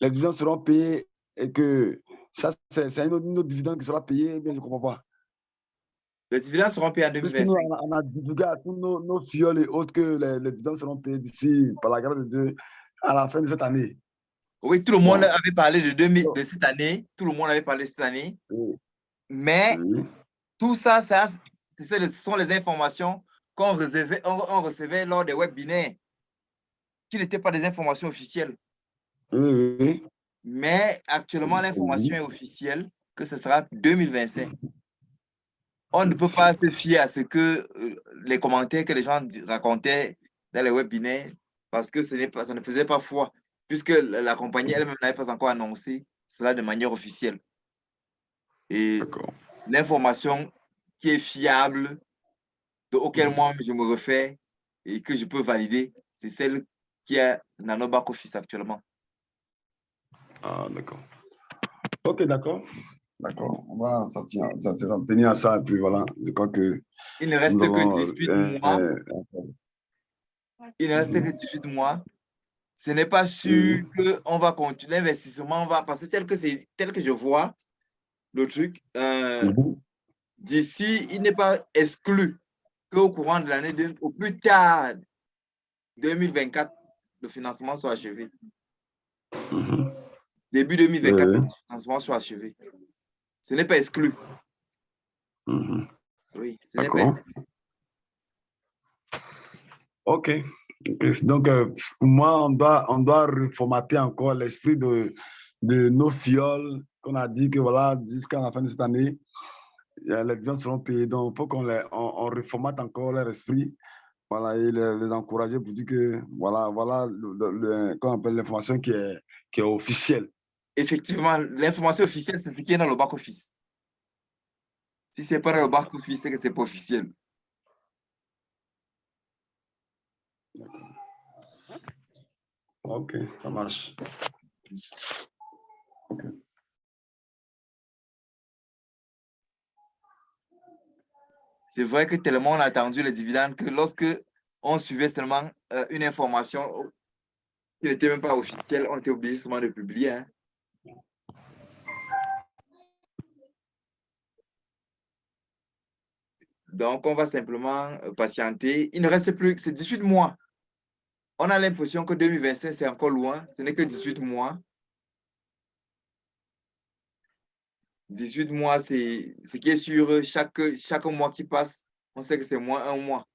E: les dividendes seront payés et que ça, c'est un autre, dividende qui sera payé, eh bien, je ne comprends pas.
B: Les dividendes seront payés en
E: Puisque nous,
B: 2025.
E: on a, on a divulgué à tous nos, nos fioles et autres que les, les dividendes seront payés d'ici, par la grâce de Dieu, à la fin de cette année.
B: Oui, tout le monde avait parlé de, 2000,
E: Bon.
B: de cette année. Tout le monde avait parlé de cette année.
E: Oui.
B: Mais
E: Oui.
B: tout ça, ça ce sont les informations qu'on recevait, on, on recevait lors des webinaires, qui n'étaient pas des informations officielles.
E: Oui, oui.
B: Mais actuellement, l'information est officielle que ce sera 2025. On ne peut pas se fier à ce que euh, les commentaires que les gens racontaient dans les webinaires parce que ce n'est pas, ça ne faisait pas foi, puisque la, compagnie elle-même n'avait pas encore annoncé cela de manière officielle. Et l'information qui est fiable, de auquel moi je me refais et que je peux valider, c'est celle qui est dans nos back-office actuellement.
E: Ah, d'accord. Ok, d'accord. D'accord. On va s'en tenir, à ça. Et puis voilà, je crois que
B: Il ne reste que 18
E: euh,
B: mois.
E: euh,
B: Il ne reste que 18 mois. ce n'est pas sûr qu'on va continuer l'investissement, on va passer tel que c'est tel que je vois le truc. Euh,
E: Mhm.
B: D'ici, il n'est pas exclu qu'au courant de l'année, au plus tard 2024, le financement soit achevé.
E: Mhm.
B: Début 2024,
E: Ouais.
B: le financement soit achevé. Ce n'est pas exclu.
E: Mhm.
B: Oui, ce n'est pas
E: D'accord.
B: exclu.
E: OK. Donc, euh, pour moi, on doit, on doit reformater encore l'esprit de, de nos fioles qu'on a dit que voilà, jusqu'à la fin de cette année, euh, les gens seront payés. Donc, il faut qu'on on, on reformate encore leur esprit voilà, et les, les encourager pour dire que voilà, voilà le, le- le- comment on appelle l'information qui est, qui est officielle.
B: Effectivement, l'information officielle, c'est ce qui est dans le back-office. Si ce n'est pas dans le back-office, c'est que ce n'est pas officiel.
E: OK, ça marche.
B: C'est vrai que tellement on a attendu les dividendes que lorsque on suivait seulement euh, une information qui n'était même pas officielle, on était obligé seulement de publier. hein. Donc, on va simplement euh, patienter. Il ne reste plus que c'est 18 mois. On a l'impression que 2025, c'est encore loin. Ce n'est que 18 mois. 18 mois, c'est ce qui est sûr. Chaque, chaque mois qui passe, on sait que c'est moins un mois.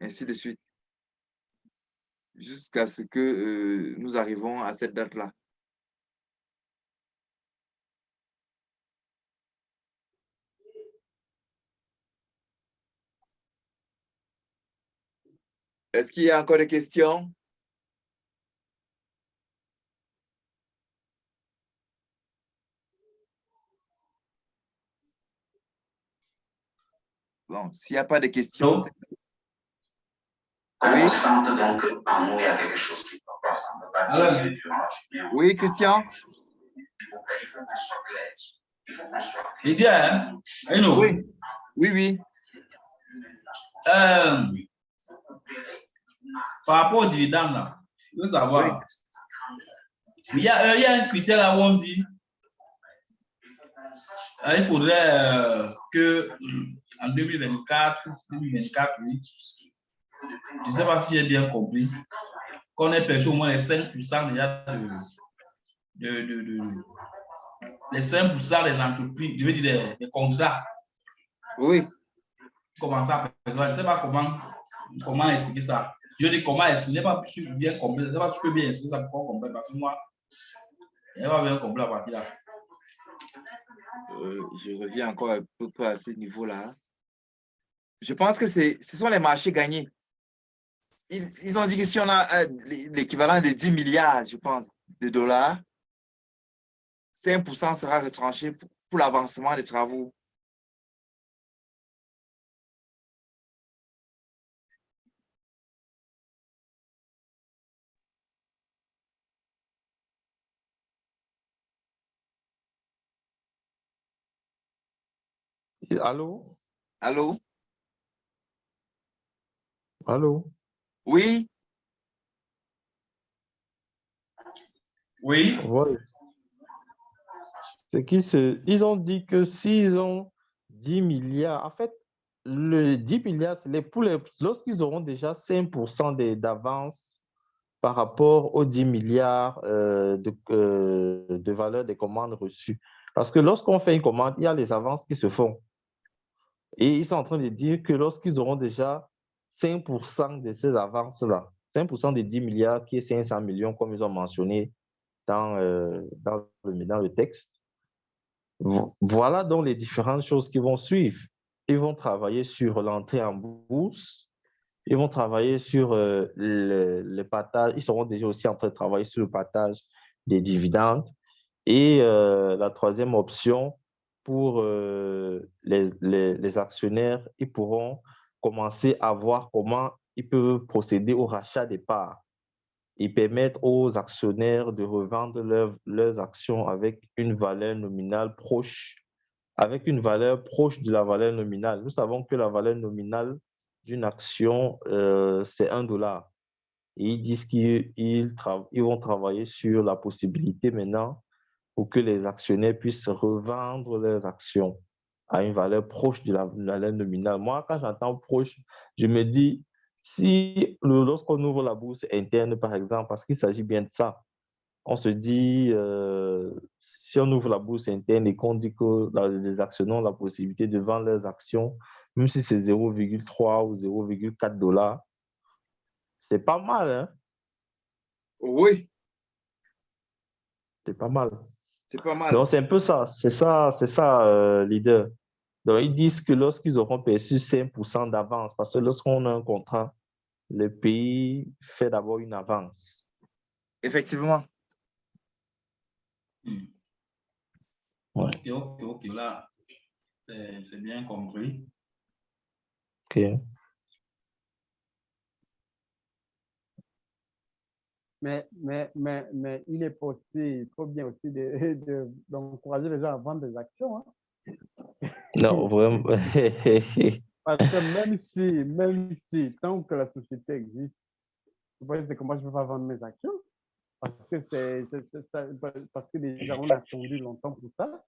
B: Ainsi de suite. Jusqu'à ce que euh, nous arrivons à cette date-là. Est-ce qu'il y a encore des questions? Bon, s'il n'y a pas de questions,
F: Quand
B: Oui.
F: on sente donc qu'en nous, il y a quelque chose qui ne va pas, ça ne va pas
G: Alors.
F: diminuer durant la journée. on
B: Oui, Christian?
F: quelque chose. Il faut, il faut qu'on soit clair. Il faut qu'on soit clair.
G: Lydia, hein?
B: Oui, oui, oui.
G: Euh, par rapport au dividende, là, je veux savoir. Il y, a, euh, il y a un critère là où on dit euh, il faudrait euh, que en 2024, 2024, oui, je ne sais pas si j'ai bien compris, qu'on ait perçu au moins les 5% déjà de, de, de, de- les 5% des entreprises, je veux dire des, des contrats
B: Oui,
G: à percevoir. Je ne sais pas comment, comment expliquer ça. Je dis comment je n'ai pas bien compris. Je ne sais pas bien ça pour qu'on comprenne. Parce que moi, je n'ai pas bien compris la partie là.
B: euh, je reviens encore un peu à ce niveau-là. Je pense que ce sont les marchés gagnés. Ils, ont dit que si on a euh, l'équivalent de 10 milliards, je pense, de dollars, 5% sera retranché pour l'avancement des travaux.
A: Allô?
B: Allô?
A: Allô?
B: Oui?
G: Oui,
A: Ouais. C'est se... Ils ont dit que s'ils ont 10 milliards, en fait, le 10 milliards, c'est les, pour les, lorsqu'ils auront déjà 5% des- d'avance par rapport aux 10 milliards euh, de, euh, de valeur des commandes reçues. Parce que lorsqu'on fait une commande, il y a les avances qui se font. Et ils sont en train de dire que lorsqu'ils auront déjà 5% de ces avances-là, 5% des 10 milliards qui est 500 millions, comme ils ont mentionné dans, euh, dans, le, dans le texte, vo- voilà donc les différentes choses qui vont suivre. Ils vont travailler sur l'entrée en bourse, ils vont travailler sur euh, le, le partage, ils seront déjà aussi en train de travailler sur le partage des dividendes. Et euh, la troisième option, pour euh, les, les- actionnaires, ils pourront commencer à voir comment ils peuvent procéder au rachat des parts et permettre aux actionnaires de revendre leurs- leurs actions avec une valeur nominale proche, avec une valeur proche de la valeur nominale. Nous savons que la valeur nominale d'une action, euh, c'est un dollar. Ils disent qu'ils ils ils vont travailler sur la possibilité maintenant pour que les actionnaires puissent revendre leurs actions à une valeur proche de la valeur nominale. Moi, quand j'entends proche, je me dis, si lorsqu'on ouvre la bourse interne, par exemple, parce qu'il s'agit bien de ça, on se dit, euh, si on ouvre la bourse interne et qu'on dit que les actionnaires ont la possibilité de vendre leurs actions, même si c'est 0,3 ou 0,4 dollars, c'est pas mal, hein?
B: Oui,
A: C'est pas mal.
B: C'est pas mal.
A: Donc, c'est un peu ça. C'est ça, c'est ça, euh, leader. Donc, ils disent que lorsqu'ils auront perçu 5% d'avance, parce que lorsqu'on a un contrat, le pays fait d'abord une avance.
B: Effectivement.
A: Ouais.
G: Ok, ok, ok, là, c'est c'est bien compris.
A: OK.
D: Mais, mais, mais, mais il est possible, il faut bien aussi de- de- d'encourager les gens à vendre des actions. hein.
A: Non, vraiment.
D: Parce que même si, même si, tant que la société existe, vous voyez, c'est que moi, je ne peux pas vendre mes actions. Parce que, c'est, parce que déjà, on a attendu longtemps pour ça.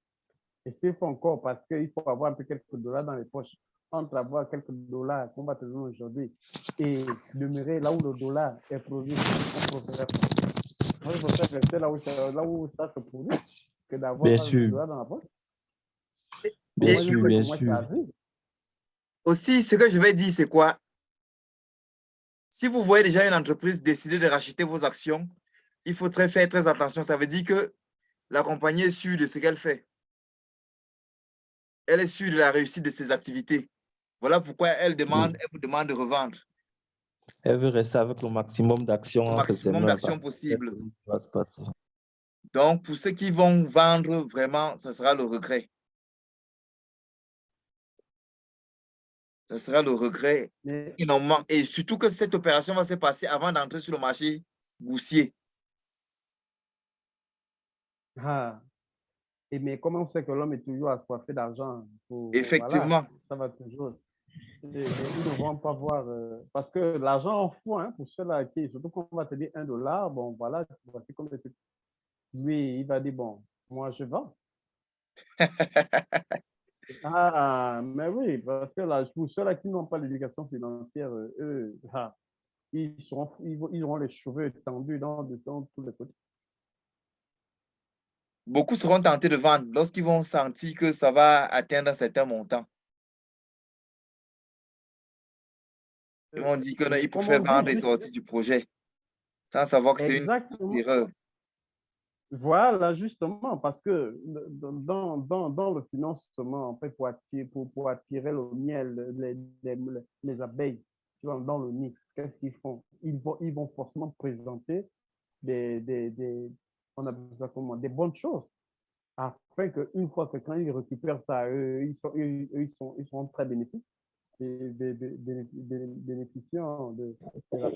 D: Et s'il faut encore, parce qu'il faut avoir un peu quelques dollars dans les poches, entre avoir quelques dollars qu'on va te donner aujourd'hui et demeurer là où le dollar est produit, on préfère, moi, je préfère rester là où, ça- là où ça se produit que d'avoir
A: sûr.
D: dollars dans la poche.
A: Bien
D: Moi,
A: sûr, bien sûr.
D: arrive.
B: Aussi, ce que je vais dire, c'est quoi? Si vous voyez déjà une entreprise décider de racheter vos actions, il faut très faire très attention. Ça veut dire que la compagnie est sûre de ce qu'elle fait. Elle est sûre de la réussite de ses activités. Voilà pourquoi elle demande, elle vous demande de revendre
A: Elle veut rester avec le maximum d'actions
B: le maximum d'actions possible. Donc, pour ceux qui vont vendre, vraiment, ça sera le regret. Ça sera le regret
D: Mais
B: énormément. Et surtout que cette opération va se passer avant d'entrer sur le marché boursier.
D: Ah. Et mais comment on sait que l'homme est toujours assoiffé d'argent? Pour-
B: Effectivement.
D: voilà, ça va toujours. Et- et ils ne vont pas voir. euh, parce que l'argent en fou, hein, pour ceux-là qui, surtout quand on va te dire un dollar, bon, voilà, voici comme le truc. Lui, il va dire, bon, moi, je vends. ah, mais oui, parce que là, pour ceux-là qui n'ont pas l'éducation financière, euh, eux, ah, ils, seront, ils, ils auront les cheveux tendus dans, dans tous les côtés.
B: Beaucoup seront tentés de vendre lorsqu'ils vont sentir que ça va atteindre un certain montant. Ils vont dire
D: Mais
B: qu'ils
D: comme
B: préfèrent
D: on dit,
B: vendre et sortir du projet sans savoir que c'est une erreur.
D: Voilà, justement, parce que dans, dans, dans le financement, en fait, pour attirer, pour, pour attirer le miel, les, les, les abeilles tu vois, dans le nid, qu'est-ce qu'ils font? Ils vont, ils vont forcément présenter des, des, des, on appelle ça comment, des bonnes choses, afin qu'une fois que quand ils récupèrent ça, eux, ils sont, eux, ils sont, ils sont très bénéfiques, et bénéficiants de, de la.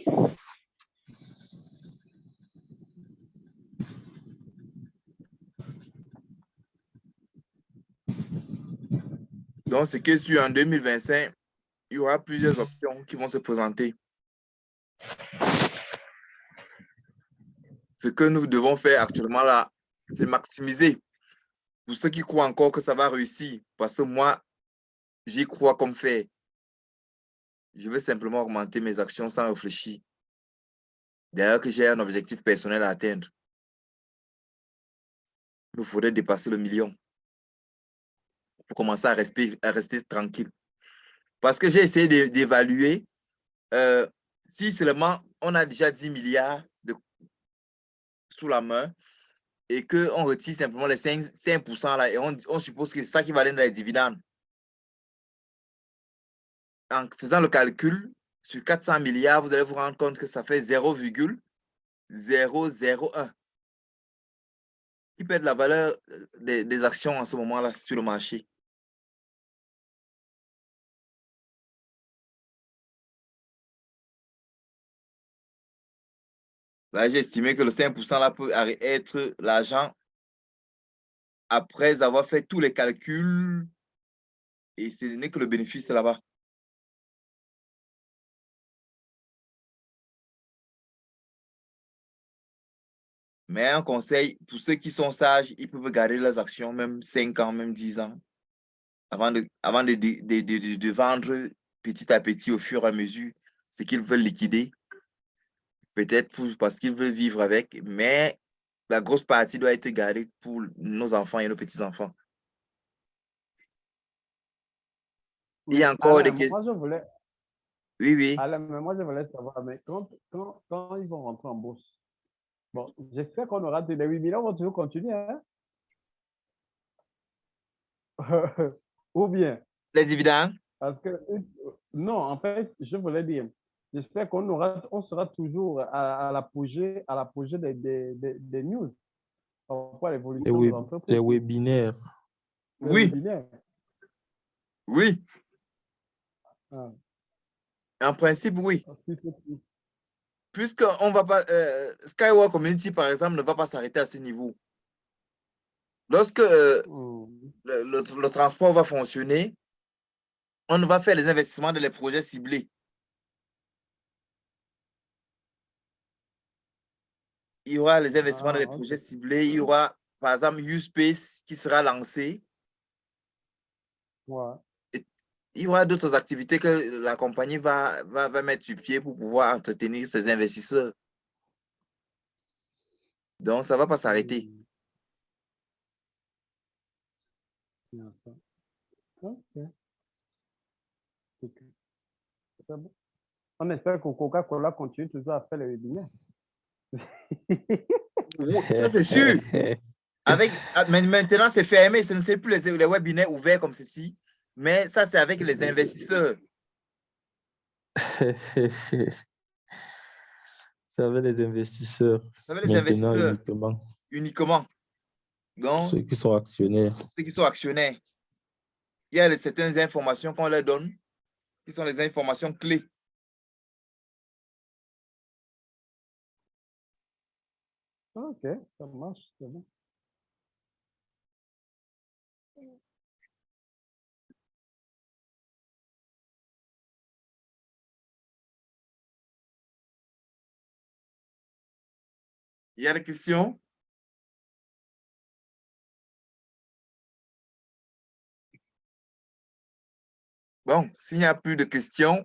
B: Donc, ce qui est sûr, en 2025, il y aura plusieurs options qui vont se présenter. Ce que nous devons faire actuellement là, c'est maximiser. Pour ceux qui croient encore que ça va réussir, parce que moi, j'y crois comme fait. Je veux simplement augmenter mes actions sans réfléchir. D'ailleurs, que j'ai un objectif personnel à atteindre. Il nous faudrait dépasser le million pour commencer à rester, tranquille. Parce que j'ai essayé d'é- d'évaluer euh, si seulement on a déjà 10 milliards de, sous la main et qu'on retire simplement les 5, 5% là et on, on suppose que c'est ça qui va donner les dividendes. En faisant le calcul, sur 400 milliards, vous allez vous rendre compte que ça fait 0,001 qui peut être la valeur euh, des, actions en ce moment-là sur le marché. Là, j'ai estimé que le 5% là peut être l'argent après avoir fait tous les calculs et ce n'est que le bénéfice là-bas. Mais un conseil, pour ceux qui sont sages, ils peuvent garder leurs actions même 5 ans, même 10 ans, avant de, avant de, de, de, de vendre petit à petit au fur et à mesure ce qu'ils veulent liquider. Peut-être parce qu'ils veulent vivre avec, mais la grosse partie doit être gardée pour nos enfants et nos petits-enfants. Il y a encore
D: Alain,
B: des questions.
D: Moi, je voulais,
B: Oui, oui.
D: Alain, mais moi, je voulais savoir, mais quand, quand, quand ils vont rentrer en bourse, bon, j'espère qu'on aura des 8 millions, on va toujours continuer, hein? Ou bien,
B: Les dividendes,
D: parce que, euh, non, en fait, je voulais dire, j'espère qu'on aura, on sera toujours à, à l'apogée, à l'apogée des, des, des, des news. à
A: Les,
D: l'évolution
A: web-
D: de l'entreprise.
A: les webinaires.
D: Les
B: Oui.
D: webinaires.
B: oui.
D: Ah,
B: En principe, oui. Puisque on va pas, euh, Skyward Community, par exemple, ne va pas s'arrêter à ce niveau. Lorsque euh,
D: Hmm.
B: le, le- le transport va fonctionner, on va faire les investissements dans les projets ciblés. Il y aura les investissements dans les
D: Ah,
B: projets ciblés. Il y aura, par exemple, U-Space qui sera lancé.
D: Ouais.
B: Il y aura d'autres activités que la compagnie va, va, va mettre sur pied pour pouvoir entretenir ses investisseurs. Donc, ça ne va pas s'arrêter.
D: Bon. On espère que Coca-Cola continue toujours à faire les webinaires.
B: Oui, Ça, c'est sûr. Avec, ah, maintenant, c'est fermé. Ce ne sont plus les, les webinaires ouverts comme ceci. Mais ça, c'est avec les investisseurs.
A: Ça avec les investisseurs.
B: Ça avec les
A: Maintenant
B: investisseurs
A: uniquement.
B: uniquement. Donc,
A: Ceux qui sont actionnaires.
B: ceux qui sont actionnaires. Il y a les- certaines informations qu'on leur donne qui sont les informations clés.
D: Ok, ça marche, c'est bon.
B: Il y a des questions? Bon, s'il n'y a plus de questions,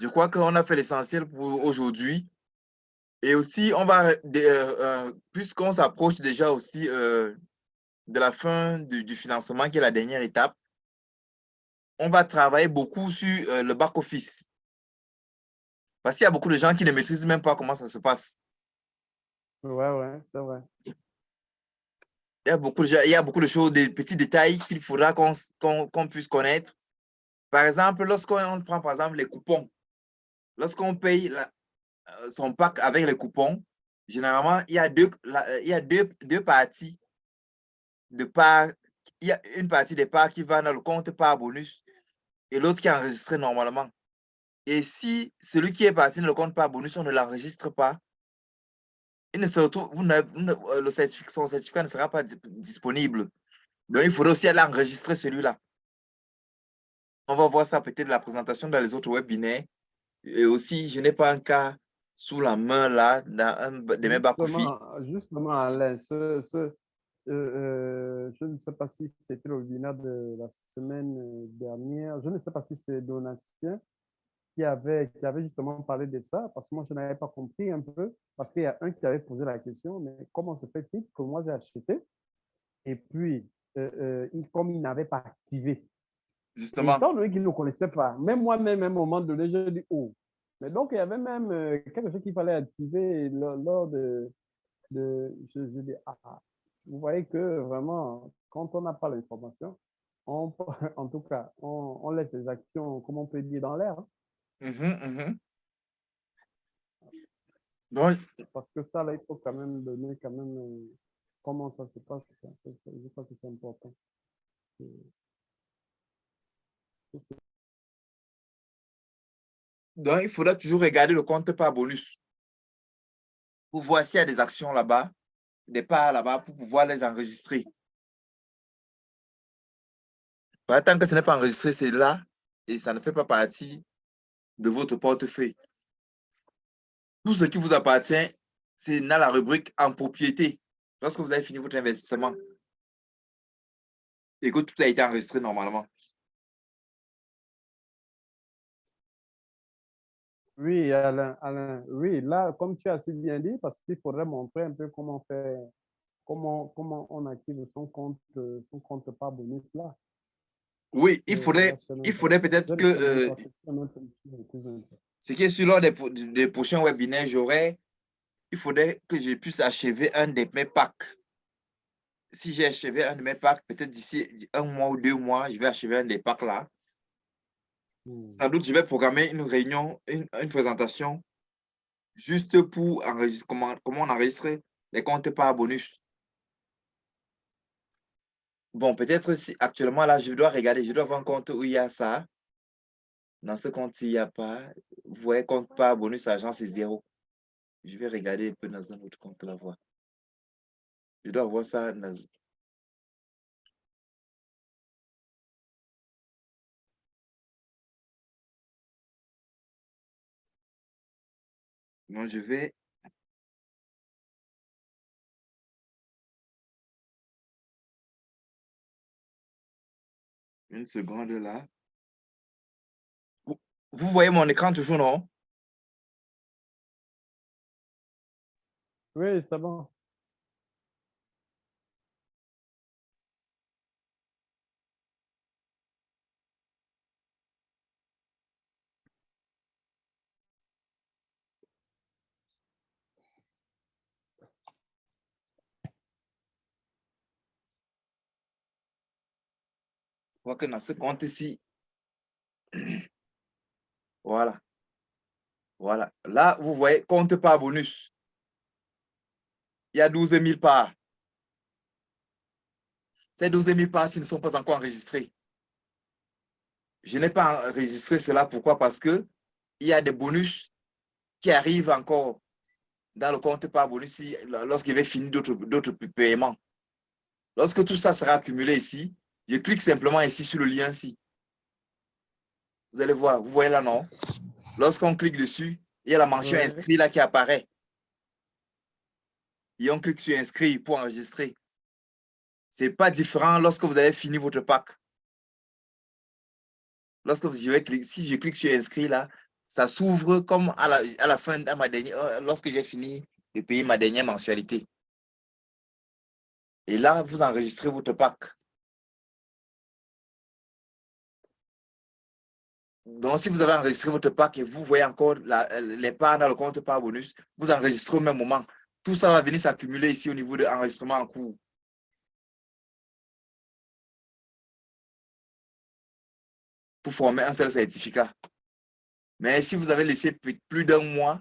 B: je crois qu'on a fait l'essentiel pour aujourd'hui. Et aussi, on va, euh, euh, puisqu'on s'approche déjà aussi euh, de la fin du, financement, qui est la dernière étape, on va travailler beaucoup sur le back-office. Parce qu'il y a beaucoup de gens qui ne maîtrisent même pas comment ça se passe.
D: Ouais, ouais, c'est vrai.
B: Il y a beaucoup de, il y a beaucoup de choses, des petits détails qu'il faudra qu'on qu'on- qu'on puisse connaître. Par exemple, lorsqu'on prend par exemple les coupons, lorsqu'on paye euh, son pack avec les coupons, généralement, il y a deux, la- il y a deux, deux parties de part. Il y a une partie des parts qui va dans le compte par bonus et l'autre qui est enregistrée normalement. Et si celui qui est parti dans le compte par bonus, on ne l'enregistre pas, il ne se retrouve, vous euh, le certificat, son certificat ne sera pas dis- disponible. Donc, il faudrait aussi aller enregistrer celui-là. On va voir ça peut-être la présentation dans les autres webinaires. Et aussi, je n'ai pas un cas sous la main là, dans un de mes back-office.
D: Justement, justement, Alain, ce, ce, euh, euh, je ne sais pas si c'était le webinaire de la semaine dernière, je ne sais pas si c'est Donatien qui avait, qui avait justement parlé de ça, parce que moi, je n'avais pas compris un peu, parce qu'il y a un qui avait posé la question, mais comment se fait-il que moi, j'ai acheté, et puis, euh, euh, comme il n'avait pas activé,
B: Justement.
D: étant donné qu'il ne connaissait pas, même moi-même, à un moment donné, j'ai dit, oh. Mais donc, il y avait même euh, quelque chose qu'il fallait activer lors, lors de, de je, je dis, ah, ah. vous voyez que vraiment, quand on n'a pas l'information, on, en tout cas, on, on laisse les actions, comme on peut dire, dans l'air. hein.
B: Mhm, mhm. Donc,
D: parce que ça, là, il faut quand même donner quand même euh, comment ça se passe. ça, ça, ça, je crois que c'est important. Euh,
B: Donc, il faudra toujours regarder le compte par bonus. Pour voir s'il y a des actions là-bas, des parts là-bas, pour pouvoir les enregistrer. Bah, tant que ce n'est pas enregistré, c'est là et ça ne fait pas partie de votre portefeuille. Tout ce qui vous appartient c'est dans la rubrique en propriété. Lorsque vous avez fini votre investissement et que tout a été enregistré normalement.
D: Oui, Alain, oui, là, comme tu as si bien dit, parce qu'il faudrait montrer un peu comment faire, comment, comment on active son compte, euh, son compte par bonus là.
B: Oui, il faudrait, il faudrait peut-être que, euh, ce qui est sur l'ordre des, des prochains webinaires, j'aurais, il faudrait que je puisse achever un de mes packs. Si j'ai achevé un de mes packs, peut-être d'ici un mois ou deux mois, je vais achever un des packs là.
D: Hmm.
B: Sans doute, je vais programmer une réunion, une, une présentation, juste pour enregistrer, comment, comment on enregistre les comptes par bonus. Bon, peut-être actuellement, là, je dois regarder, je dois avoir un compte où il y a ça. Dans ce compte, il n'y a pas. Vous voyez, compte par bonus, argent, c'est zéro. Je vais regarder un peu dans un autre compte là, voir. Je dois voir ça. Non, je vais... Une seconde là. Vous, vous voyez mon écran toujours, non?
D: Oui, c'est bon.
B: Que dans ce compte ici, voilà. Voilà. Là, vous voyez, compte par bonus. Il y a 12 000 parts. Ces 12 000 parts, ne sont pas encore enregistrés. Je n'ai pas enregistré cela. Pourquoi? Parce que il y a des bonus qui arrivent encore dans le compte par bonus lorsqu'il va finir d'autres paiements. Lorsque tout ça sera accumulé ici, je clique simplement ici sur le lien ici. Vous allez voir, vous voyez là, non? Lorsqu'on clique dessus, il y a la mention
D: Ouais.
B: inscrit là qui apparaît. Et on clique sur inscrit pour enregistrer. Ce n'est pas différent lorsque vous avez fini votre pack. Lorsque je vais cliquer, si je clique sur inscrit là, ça s'ouvre comme à la, à la fin de ma dernière, euh, lorsque j'ai fini de payer ma dernière mensualité. Et là, vous enregistrez votre pack. Donc, si vous avez enregistré votre pack et vous voyez encore la- les parts dans le compte par bonus, vous enregistrez au même moment. Tout ça va venir s'accumuler ici au niveau de l'enregistrement en cours. Pour former un seul certificat. Mais si vous avez laissé plus d'un mois,